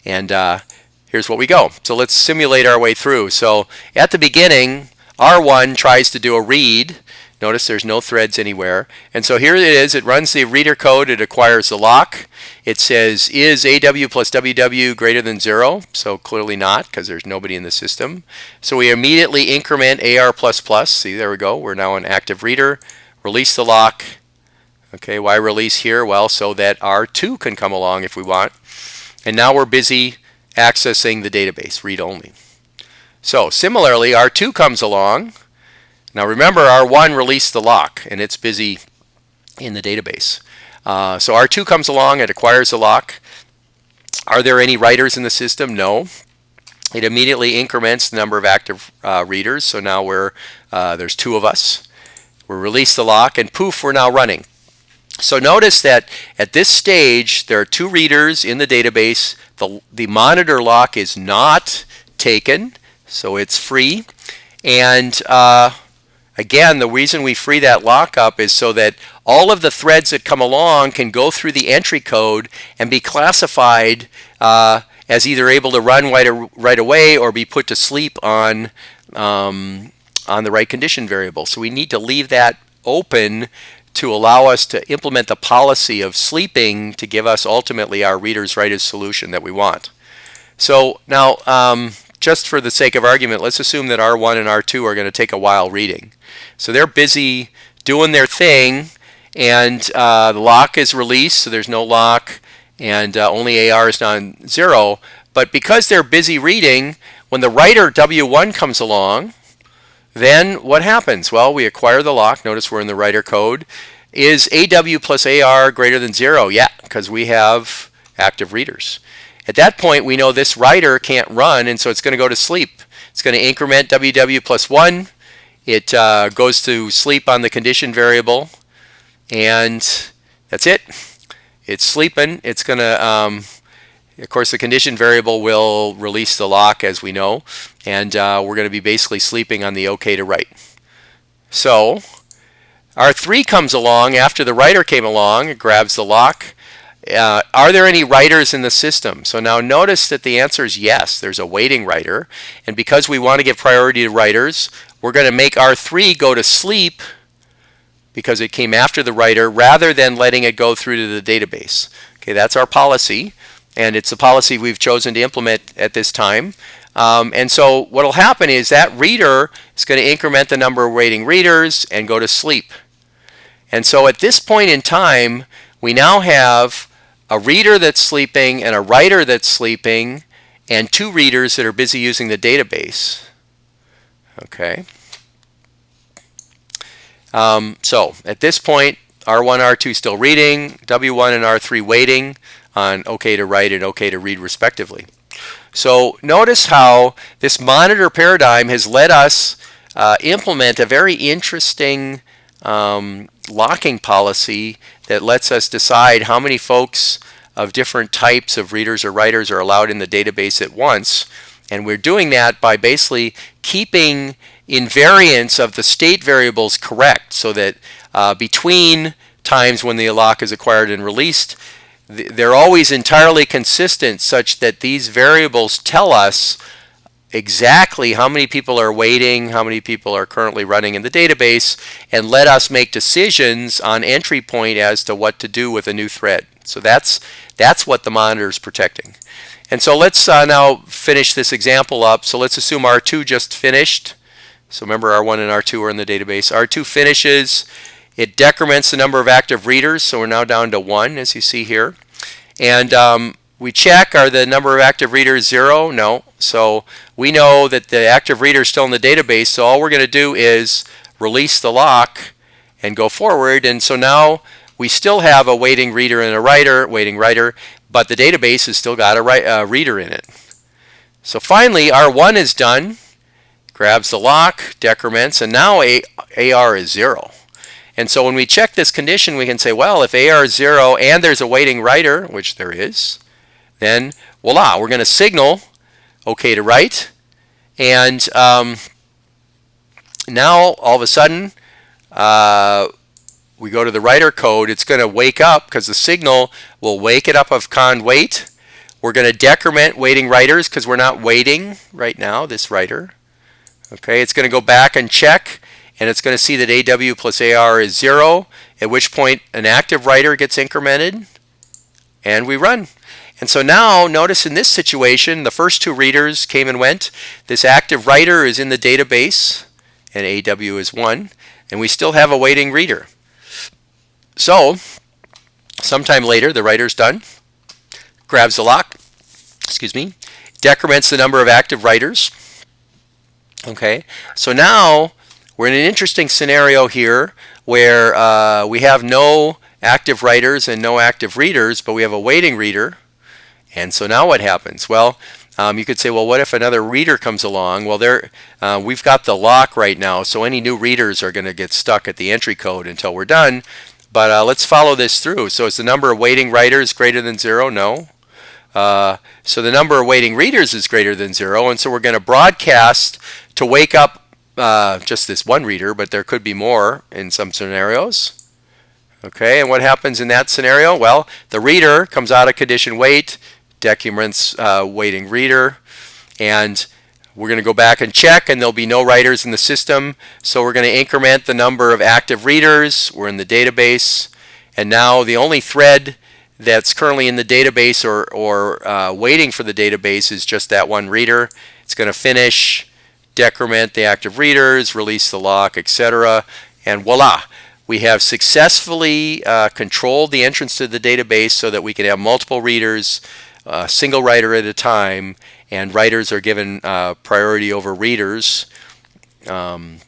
[SPEAKER 1] And uh, here's what we go. So let's simulate our way through. So at the beginning, R1 tries to do a read. Notice there's no threads anywhere. And so here it is. It runs the reader code. It acquires the lock. It says, is AW plus WW greater than 0? So clearly not because there's nobody in the system. So we immediately increment AR++. Plus. See, there we go. We're now an active reader. Release the lock. Okay, why release here? Well, so that R2 can come along if we want. And now we're busy accessing the database, read-only. So similarly, R2 comes along. Now remember, R1 released the lock, and it's busy in the database. Uh, so R2 comes along, it acquires the lock. Are there any writers in the system? No. It immediately increments the number of active uh, readers. So now we're, uh, there's two of us. We release the lock, and poof, we're now running. So notice that at this stage, there are two readers in the database. The, the monitor lock is not taken, so it's free. And uh, again, the reason we free that lockup is so that all of the threads that come along can go through the entry code and be classified uh, as either able to run right, right away or be put to sleep on, um, on the right condition variable. So we need to leave that open to allow us to implement the policy of sleeping to give us ultimately our reader's writer's solution that we want. So now, um, just for the sake of argument, let's assume that R1 and R2 are going to take a while reading. So they're busy doing their thing, and uh, the lock is released, so there's no lock, and uh, only AR is non-zero. But because they're busy reading, when the writer W1 comes along, then what happens? Well, we acquire the lock. Notice we're in the writer code. Is AW plus AR greater than zero? Yeah, because we have active readers. At that point, we know this writer can't run, and so it's going to go to sleep. It's going to increment WW plus 1. It uh, goes to sleep on the condition variable, and that's it. It's sleeping. It's going to um, of course, the condition variable will release the lock, as we know, and uh, we're going to be basically sleeping on the OK to write. So R3 comes along after the writer came along, it grabs the lock. Uh, are there any writers in the system? So now notice that the answer is yes, there's a waiting writer. And because we want to give priority to writers, we're going to make R3 go to sleep because it came after the writer rather than letting it go through to the database. Okay, that's our policy and it's a policy we've chosen to implement at this time. Um, and so what will happen is that reader is going to increment the number of waiting readers and go to sleep. And so at this point in time, we now have a reader that's sleeping and a writer that's sleeping and two readers that are busy using the database. Okay. Um, so at this point, R1, R2 still reading, W1 and R3 waiting on OK to write and OK to read respectively. So notice how this monitor paradigm has let us uh, implement a very interesting um, locking policy that lets us decide how many folks of different types of readers or writers are allowed in the database at once. And we're doing that by basically keeping invariance of the state variables correct so that uh, between times when the lock is acquired and released, they're always entirely consistent such that these variables tell us exactly how many people are waiting, how many people are currently running in the database, and let us make decisions on entry point as to what to do with a new thread. So that's, that's what the monitor is protecting. And so let's uh, now finish this example up. So let's assume R2 just finished. So remember R1 and R2 are in the database. R2 finishes. It decrements the number of active readers, so we're now down to one, as you see here. And um, we check, are the number of active readers zero? No. So we know that the active reader is still in the database, so all we're going to do is release the lock and go forward. And so now we still have a waiting reader and a writer, waiting writer, but the database has still got a uh, reader in it. So finally, R1 is done, grabs the lock, decrements, and now a AR is zero. And so when we check this condition, we can say, well, if AR is 0 and there's a waiting writer, which there is, then voila, we're going to signal OK to write. And um, now, all of a sudden, uh, we go to the writer code, it's going to wake up because the signal will wake it up of cond wait. We're going to decrement waiting writers because we're not waiting right now, this writer. Okay, it's going to go back and check and it's going to see that AW plus AR is zero, at which point an active writer gets incremented and we run. And so now notice in this situation, the first two readers came and went. This active writer is in the database and AW is one, and we still have a waiting reader. So sometime later, the writer's done, grabs the lock, excuse me, decrements the number of active writers. Okay, so now we're in an interesting scenario here where uh, we have no active writers and no active readers, but we have a waiting reader. And so now what happens? Well, um, you could say, well, what if another reader comes along? Well, there, uh, we've got the lock right now, so any new readers are going to get stuck at the entry code until we're done. But uh, let's follow this through. So is the number of waiting writers greater than zero? No. Uh, so the number of waiting readers is greater than zero, and so we're going to broadcast to wake up uh, just this one reader, but there could be more in some scenarios. Okay, and what happens in that scenario? Well, the reader comes out of condition wait, decrements uh, waiting reader, and we're going to go back and check, and there'll be no writers in the system. So we're going to increment the number of active readers. We're in the database, and now the only thread that's currently in the database or, or uh, waiting for the database is just that one reader. It's going to finish, decrement the active readers, release the lock, etc. And voila, we have successfully uh, controlled the entrance to the database so that we can have multiple readers, a single writer at a time, and writers are given uh, priority over readers um,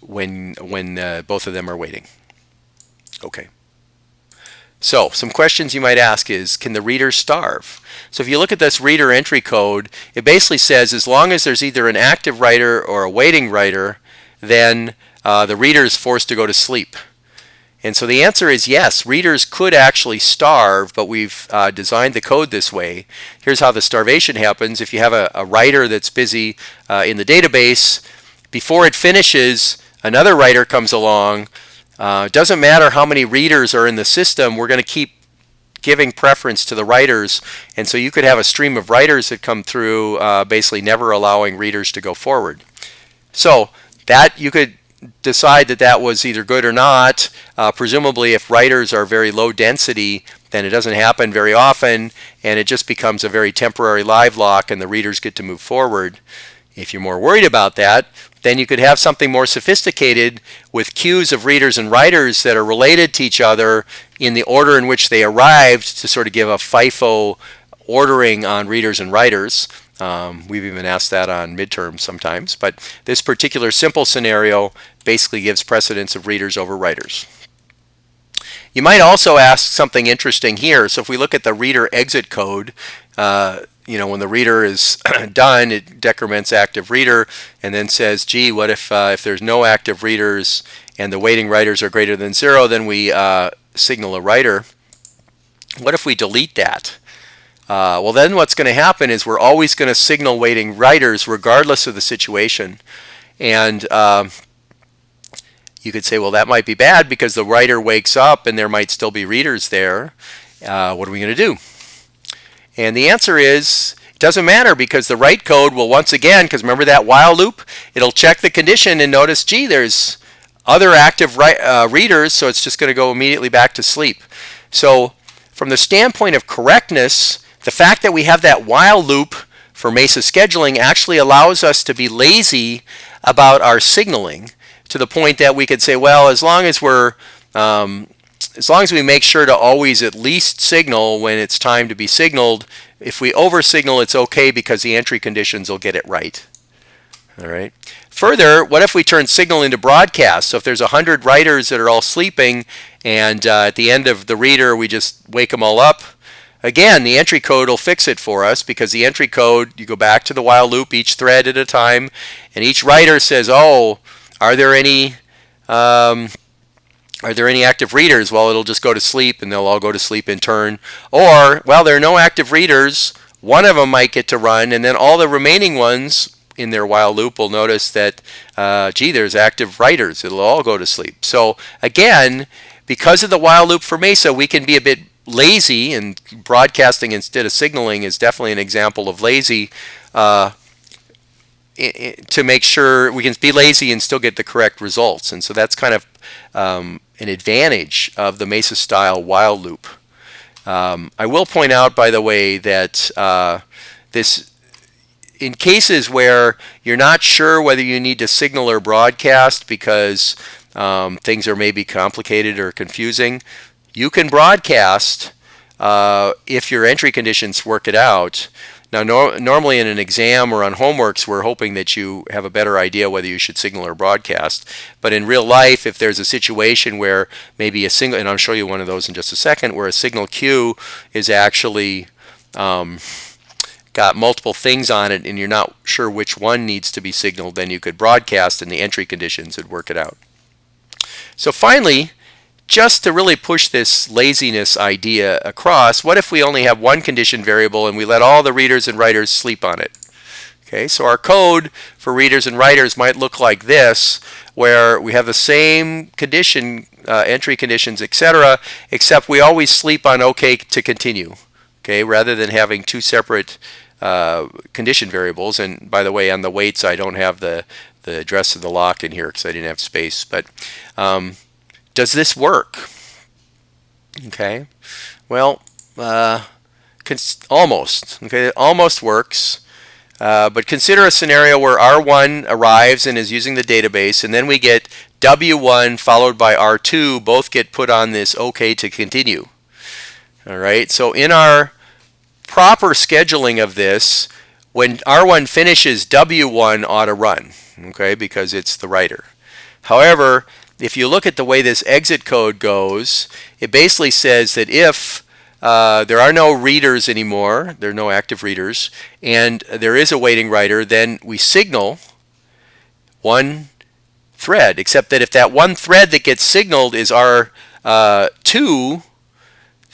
[SPEAKER 1] when, when uh, both of them are waiting. Okay. So some questions you might ask is, can the reader starve? So if you look at this reader entry code, it basically says as long as there's either an active writer or a waiting writer, then uh, the reader is forced to go to sleep. And so the answer is yes, readers could actually starve, but we've uh, designed the code this way. Here's how the starvation happens. If you have a, a writer that's busy uh, in the database, before it finishes, another writer comes along, uh, doesn't matter how many readers are in the system, we're going to keep giving preference to the writers. And so you could have a stream of writers that come through, uh, basically never allowing readers to go forward. So that you could decide that that was either good or not. Uh, presumably, if writers are very low density, then it doesn't happen very often, and it just becomes a very temporary live lock, and the readers get to move forward. If you're more worried about that, then you could have something more sophisticated with queues of readers and writers that are related to each other in the order in which they arrived to sort of give a FIFO ordering on readers and writers. Um, we've even asked that on midterms sometimes, but this particular simple scenario basically gives precedence of readers over writers. You might also ask something interesting here. So if we look at the reader exit code, uh, you know, when the reader is done, it decrements active reader and then says, gee, what if, uh, if there's no active readers and the waiting writers are greater than zero, then we uh, signal a writer. What if we delete that? Uh, well, then what's going to happen is we're always going to signal waiting writers regardless of the situation. And um, you could say, well, that might be bad because the writer wakes up and there might still be readers there. Uh, what are we going to do? And the answer is it doesn't matter because the write code will once again, because remember that while loop, it'll check the condition and notice, gee, there's other active uh, readers, so it's just going to go immediately back to sleep. So from the standpoint of correctness, the fact that we have that while loop for MESA scheduling actually allows us to be lazy about our signaling to the point that we could say, well, as long as we're um, as long as we make sure to always at least signal when it's time to be signaled, if we over signal, it's okay because the entry conditions will get it right. All right. Further, what if we turn signal into broadcast? So if there's 100 writers that are all sleeping and uh, at the end of the reader we just wake them all up, again, the entry code will fix it for us because the entry code, you go back to the while loop each thread at a time and each writer says, oh, are there any um, are there any active readers? Well, it'll just go to sleep and they'll all go to sleep in turn. Or, well, there are no active readers. One of them might get to run and then all the remaining ones in their while loop will notice that, uh, gee, there's active writers. It'll all go to sleep. So again, because of the while loop for Mesa, we can be a bit lazy, and broadcasting instead of signaling is definitely an example of lazy. Uh, to make sure we can be lazy and still get the correct results. And so that's kind of um, an advantage of the Mesa style while loop. Um, I will point out, by the way, that uh, this in cases where you're not sure whether you need to signal or broadcast because um, things are maybe complicated or confusing, you can broadcast uh, if your entry conditions work it out. Now, no, normally in an exam or on homeworks, we're hoping that you have a better idea whether you should signal or broadcast. But in real life, if there's a situation where maybe a single, and I'll show you one of those in just a second, where a signal queue is actually um, got multiple things on it and you're not sure which one needs to be signaled, then you could broadcast and the entry conditions would work it out. So finally, just to really push this laziness idea across, what if we only have one condition variable and we let all the readers and writers sleep on it? Okay, so our code for readers and writers might look like this, where we have the same condition, uh, entry conditions, etc., except we always sleep on OK to continue, okay, rather than having two separate uh, condition variables. And by the way, on the waits, I don't have the, the address of the lock in here because I didn't have space. But um, does this work? Okay, well, uh, almost. Okay, it almost works. Uh, but consider a scenario where R1 arrives and is using the database, and then we get W1 followed by R2, both get put on this OK to continue. All right, so in our proper scheduling of this, when R1 finishes, W1 ought to run, okay, because it's the writer. However, if you look at the way this exit code goes, it basically says that if uh, there are no readers anymore, there are no active readers, and there is a waiting writer, then we signal one thread, except that if that one thread that gets signaled is R2, uh,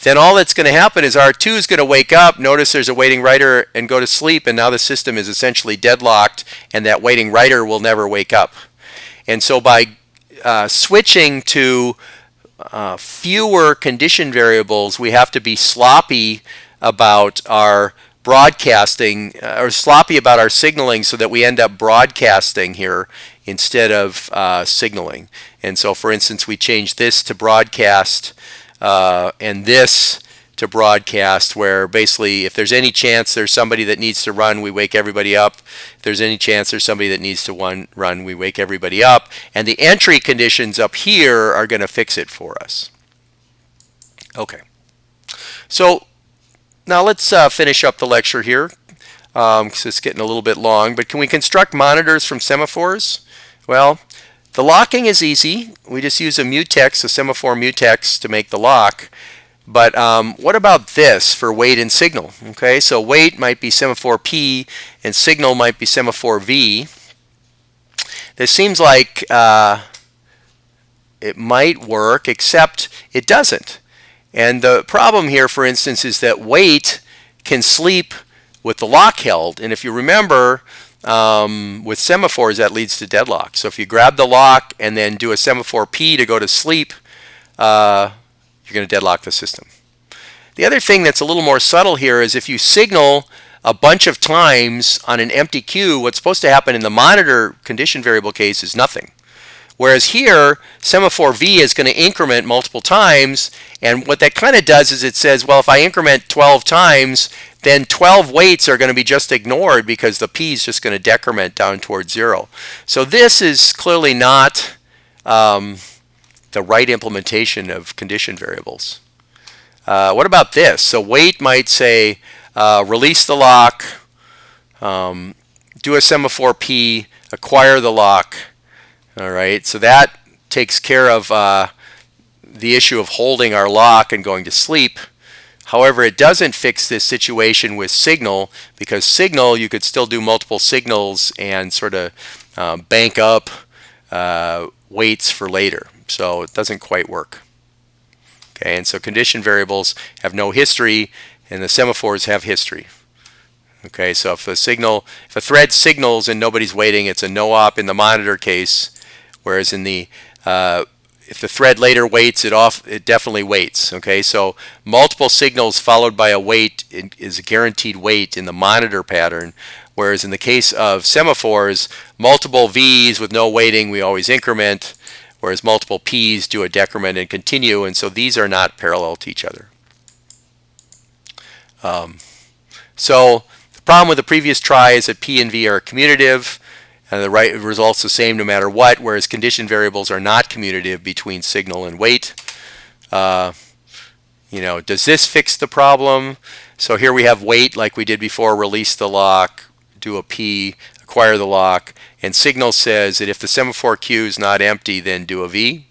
[SPEAKER 1] then all that's going to happen is R2 is going to wake up, notice there's a waiting writer, and go to sleep, and now the system is essentially deadlocked, and that waiting writer will never wake up. And so by uh, switching to uh, fewer condition variables, we have to be sloppy about our broadcasting uh, or sloppy about our signaling so that we end up broadcasting here instead of uh, signaling. And so, for instance, we change this to broadcast uh, and this to broadcast where basically if there's any chance there's somebody that needs to run, we wake everybody up. If there's any chance there's somebody that needs to one, run, we wake everybody up. And the entry conditions up here are going to fix it for us. Okay. So now let's uh, finish up the lecture here because um, it's getting a little bit long. But can we construct monitors from semaphores? Well, the locking is easy. We just use a mutex, a semaphore mutex to make the lock. But um, what about this for wait and signal? Okay, so wait might be semaphore P and signal might be semaphore V. This seems like uh, it might work, except it doesn't. And the problem here, for instance, is that wait can sleep with the lock held. And if you remember, um, with semaphores, that leads to deadlock. So if you grab the lock and then do a semaphore P to go to sleep, uh, you're going to deadlock the system. The other thing that's a little more subtle here is if you signal a bunch of times on an empty queue, what's supposed to happen in the monitor condition variable case is nothing. Whereas here, semaphore V is going to increment multiple times, and what that kind of does is it says, well, if I increment 12 times, then 12 waits are going to be just ignored because the P is just going to decrement down towards zero. So this is clearly not um, the right implementation of condition variables. Uh, what about this? So wait might say uh, release the lock, um, do a semaphore P, acquire the lock. All right, so that takes care of uh, the issue of holding our lock and going to sleep. However, it doesn't fix this situation with signal because signal, you could still do multiple signals and sort of um, bank up uh, waits for later. So it doesn't quite work. Okay, and so condition variables have no history and the semaphores have history. Okay, so if a signal, if a thread signals and nobody's waiting, it's a no-op in the monitor case, whereas in the uh, if the thread later waits, it off it definitely waits. Okay, so multiple signals followed by a wait is a guaranteed wait in the monitor pattern, whereas in the case of semaphores, multiple V's with no waiting, we always increment, whereas multiple P's do a decrement and continue, and so these are not parallel to each other. Um, so the problem with the previous try is that P and V are commutative, and the right result's the same no matter what, whereas condition variables are not commutative between signal and wait. Uh, you know, does this fix the problem? So here we have wait like we did before, release the lock, do a P, acquire the lock, and signal says that if the semaphore queue is not empty, then do a V.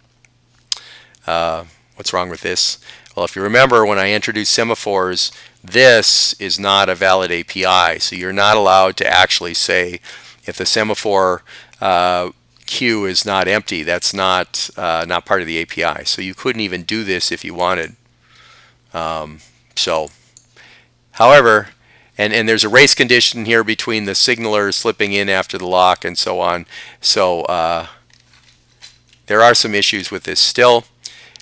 [SPEAKER 1] Uh, what's wrong with this? Well, if you remember when I introduced semaphores, this is not a valid API. So you're not allowed to actually say if the semaphore uh, queue is not empty, that's not uh, not part of the API. So you couldn't even do this if you wanted. Um, so, however, and, and there's a race condition here between the signaler slipping in after the lock and so on. So uh, there are some issues with this still.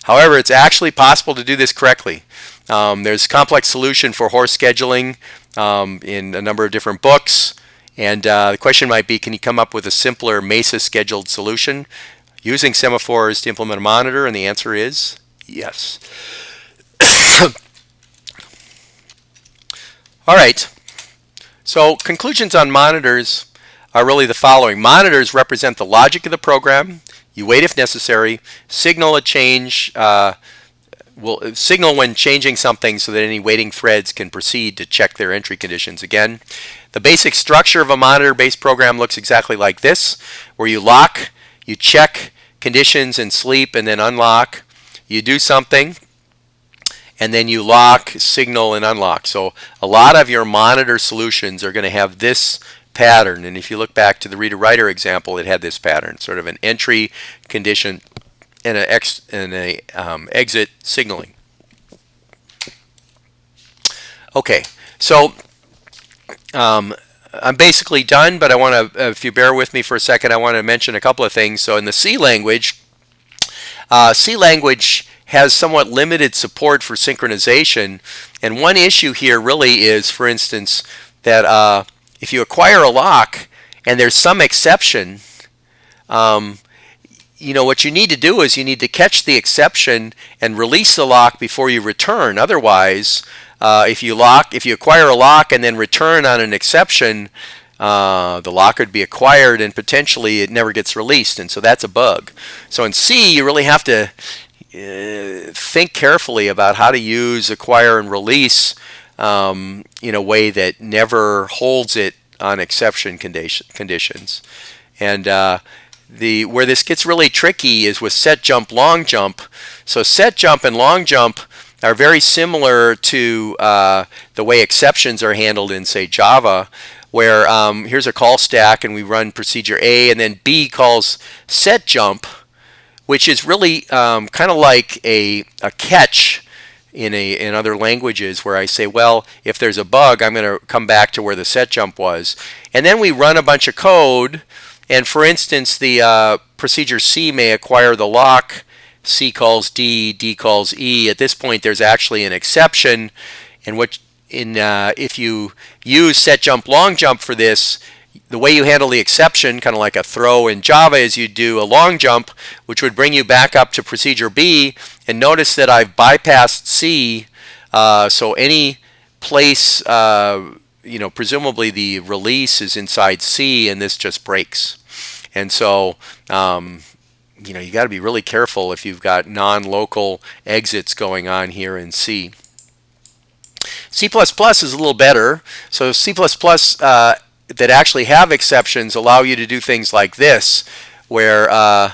[SPEAKER 1] However, it's actually possible to do this correctly. Um, there's complex solution for Hoare's scheduling um, in a number of different books. And uh, the question might be, can you come up with a simpler MESA scheduled solution using semaphores to implement a monitor? And the answer is yes. All right. So conclusions on monitors are really the following. Monitors represent the logic of the program. You wait if necessary, signal a change, uh, will signal when changing something so that any waiting threads can proceed to check their entry conditions again. The basic structure of a monitor-based program looks exactly like this, where you lock, you check conditions and sleep, and then unlock. You do something, and then you lock, signal, and unlock. So a lot of your monitor solutions are going to have this pattern. And if you look back to the reader-writer example, it had this pattern, sort of an entry condition and an ex and a um, exit signaling. Okay, so um, I'm basically done, but I want to, if you bear with me for a second, I want to mention a couple of things. So in the C language, uh, C language has somewhat limited support for synchronization. And one issue here really is, for instance, that uh, if you acquire a lock and there's some exception, um, you know, what you need to do is you need to catch the exception and release the lock before you return. Otherwise, uh, if you lock, if you acquire a lock and then return on an exception, uh, the lock would be acquired and potentially it never gets released. And so that's a bug. So in C, you really have to think carefully about how to use acquire and release um, in a way that never holds it on exception condition, conditions. And uh, the where this gets really tricky is with set jump, long jump. So set jump and long jump are very similar to uh, the way exceptions are handled in, say, Java, where um, here's a call stack and we run procedure A and then B calls set jump, which is really um, kind of like a, a catch in a in other languages where I say, well, if there's a bug, I'm going to come back to where the set jump was. And then we run a bunch of code and for instance, the uh, procedure C may acquire the lock, C calls D, D calls E. At this point, there's actually an exception in which in uh, if you use set jump long jump for this, the way you handle the exception, kind of like a throw in Java, is you do a long jump, which would bring you back up to procedure B. And notice that I've bypassed C, uh, so any place, uh, you know, presumably the release is inside C, and this just breaks. And so, um, you know, you got to be really careful if you've got non-local exits going on here in C. C++ is a little better. So C++ uh, that actually have exceptions allow you to do things like this, where, uh,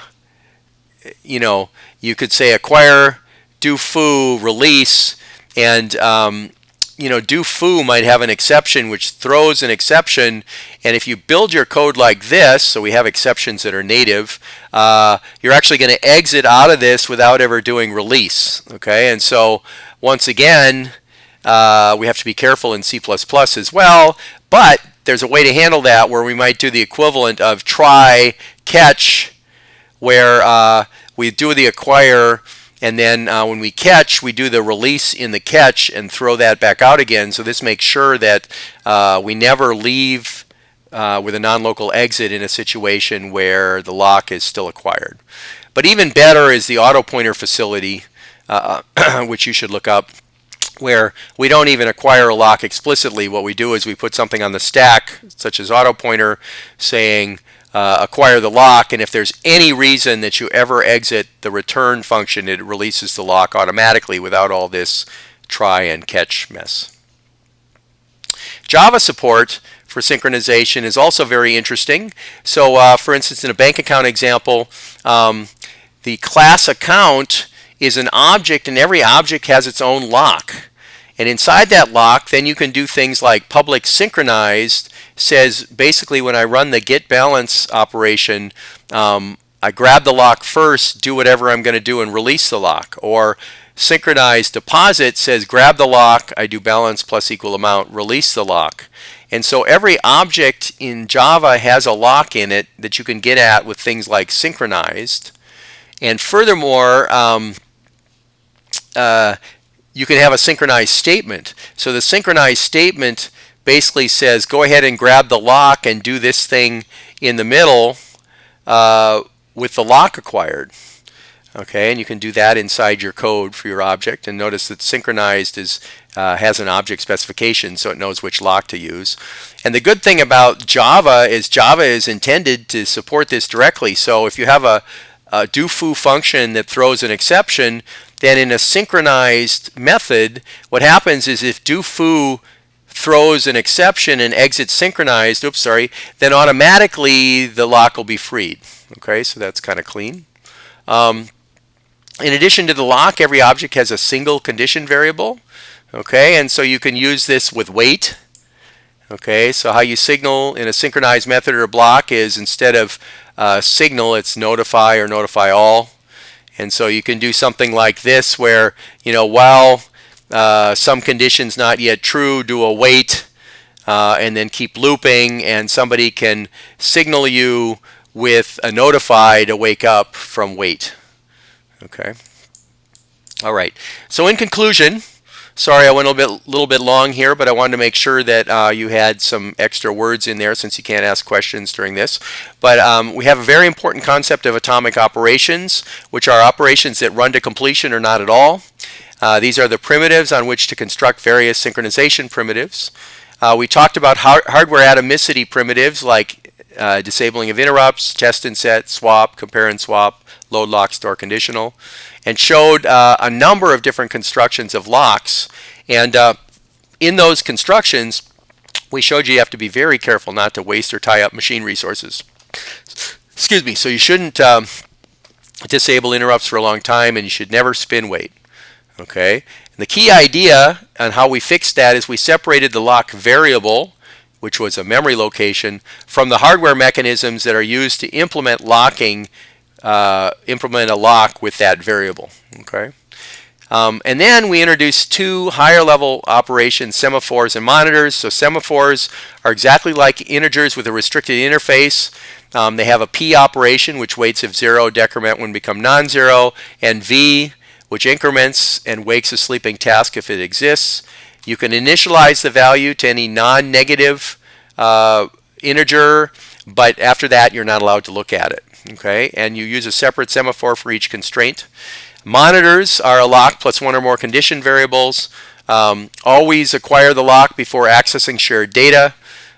[SPEAKER 1] you know, you could say acquire, do foo, release, and um, you know, do foo might have an exception which throws an exception. And if you build your code like this, so we have exceptions that are native, uh, you're actually going to exit out of this without ever doing release. Okay, and so once again, uh, we have to be careful in C++ as well. but there's a way to handle that where we might do the equivalent of try catch where uh, we do the acquire and then uh, when we catch, we do the release in the catch and throw that back out again. So this makes sure that uh, we never leave uh, with a non-local exit in a situation where the lock is still acquired. But even better is the auto pointer facility, uh, which you should look up, where we don't even acquire a lock explicitly. What we do is we put something on the stack, such as auto pointer, saying uh, acquire the lock, and if there's any reason that you ever exit the return function, it releases the lock automatically without all this try and catch mess. Java support for synchronization is also very interesting. So uh, for instance, in a bank account example, um, the class account is an object and every object has its own lock. And inside that lock, then you can do things like public synchronized says basically when I run the get balance operation, um, I grab the lock first, do whatever I'm going to do, and release the lock. Or synchronized deposit says grab the lock, I do balance plus equal amount, release the lock. And so every object in Java has a lock in it that you can get at with things like synchronized. And furthermore, um, uh, you can have a synchronized statement. So the synchronized statement basically says go ahead and grab the lock and do this thing in the middle uh, with the lock acquired. Okay, and you can do that inside your code for your object. And notice that synchronized is uh, has an object specification, so it knows which lock to use. And the good thing about Java is Java is intended to support this directly. So if you have a, a do foo function that throws an exception, then in a synchronized method, what happens is if do foo throws an exception and exits synchronized, oops, sorry, then automatically the lock will be freed. Okay, so that's kind of clean. Um, in addition to the lock, every object has a single condition variable. Okay, and so you can use this with wait. Okay, so how you signal in a synchronized method or block is instead of uh, signal, it's notify or notify all. And so you can do something like this where, you know, while uh, some conditions not yet true, do a wait, uh, and then keep looping, and somebody can signal you with a notify to wake up from wait. Okay. All right. So in conclusion, sorry I went a little bit, little bit long here, but I wanted to make sure that uh, you had some extra words in there since you can't ask questions during this. But um, we have a very important concept of atomic operations, which are operations that run to completion or not at all. Uh, these are the primitives on which to construct various synchronization primitives. Uh, we talked about har hardware atomicity primitives like uh, disabling of interrupts, test and set, swap, compare and swap, load lock, store conditional, and showed uh, a number of different constructions of locks. And uh, in those constructions, we showed you you have to be very careful not to waste or tie up machine resources. Excuse me. So you shouldn't um, disable interrupts for a long time, and you should never spin wait. Okay, and the key idea on how we fixed that is we separated the lock variable, which was a memory location, from the hardware mechanisms that are used to implement locking, uh, implement a lock with that variable. Okay. Um, and then we introduce two higher level operations, semaphores and monitors. So semaphores are exactly like integers with a restricted interface. Um, they have a P operation, which waits if zero decrement when become non-zero, and V, which increments and wakes a sleeping task if it exists. You can initialize the value to any non-negative uh, integer, but after that you're not allowed to look at it. Okay, and you use a separate semaphore for each constraint. Monitors are a lock plus one or more condition variables. Um, always acquire the lock before accessing shared data.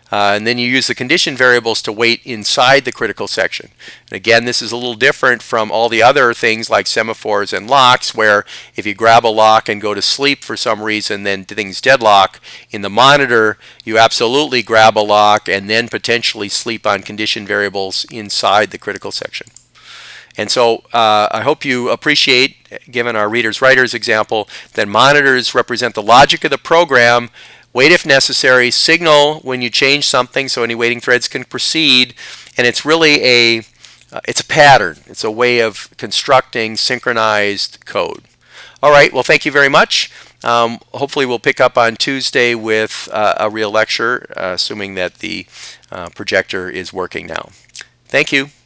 [SPEAKER 1] Uh, and then you use the condition variables to wait inside the critical section. And again, this is a little different from all the other things like semaphores and locks, where if you grab a lock and go to sleep for some reason, then things deadlock. In the monitor, you absolutely grab a lock and then potentially sleep on condition variables inside the critical section. And so uh, I hope you appreciate, given our readers writers example, that monitors represent the logic of the program wait if necessary, signal when you change something so any waiting threads can proceed, and it's really a uh, it's a pattern. It's a way of constructing synchronized code. All right, well thank you very much. Um, hopefully, we'll pick up on Tuesday with uh, a real lecture, uh, assuming that the uh, projector is working now. Thank you.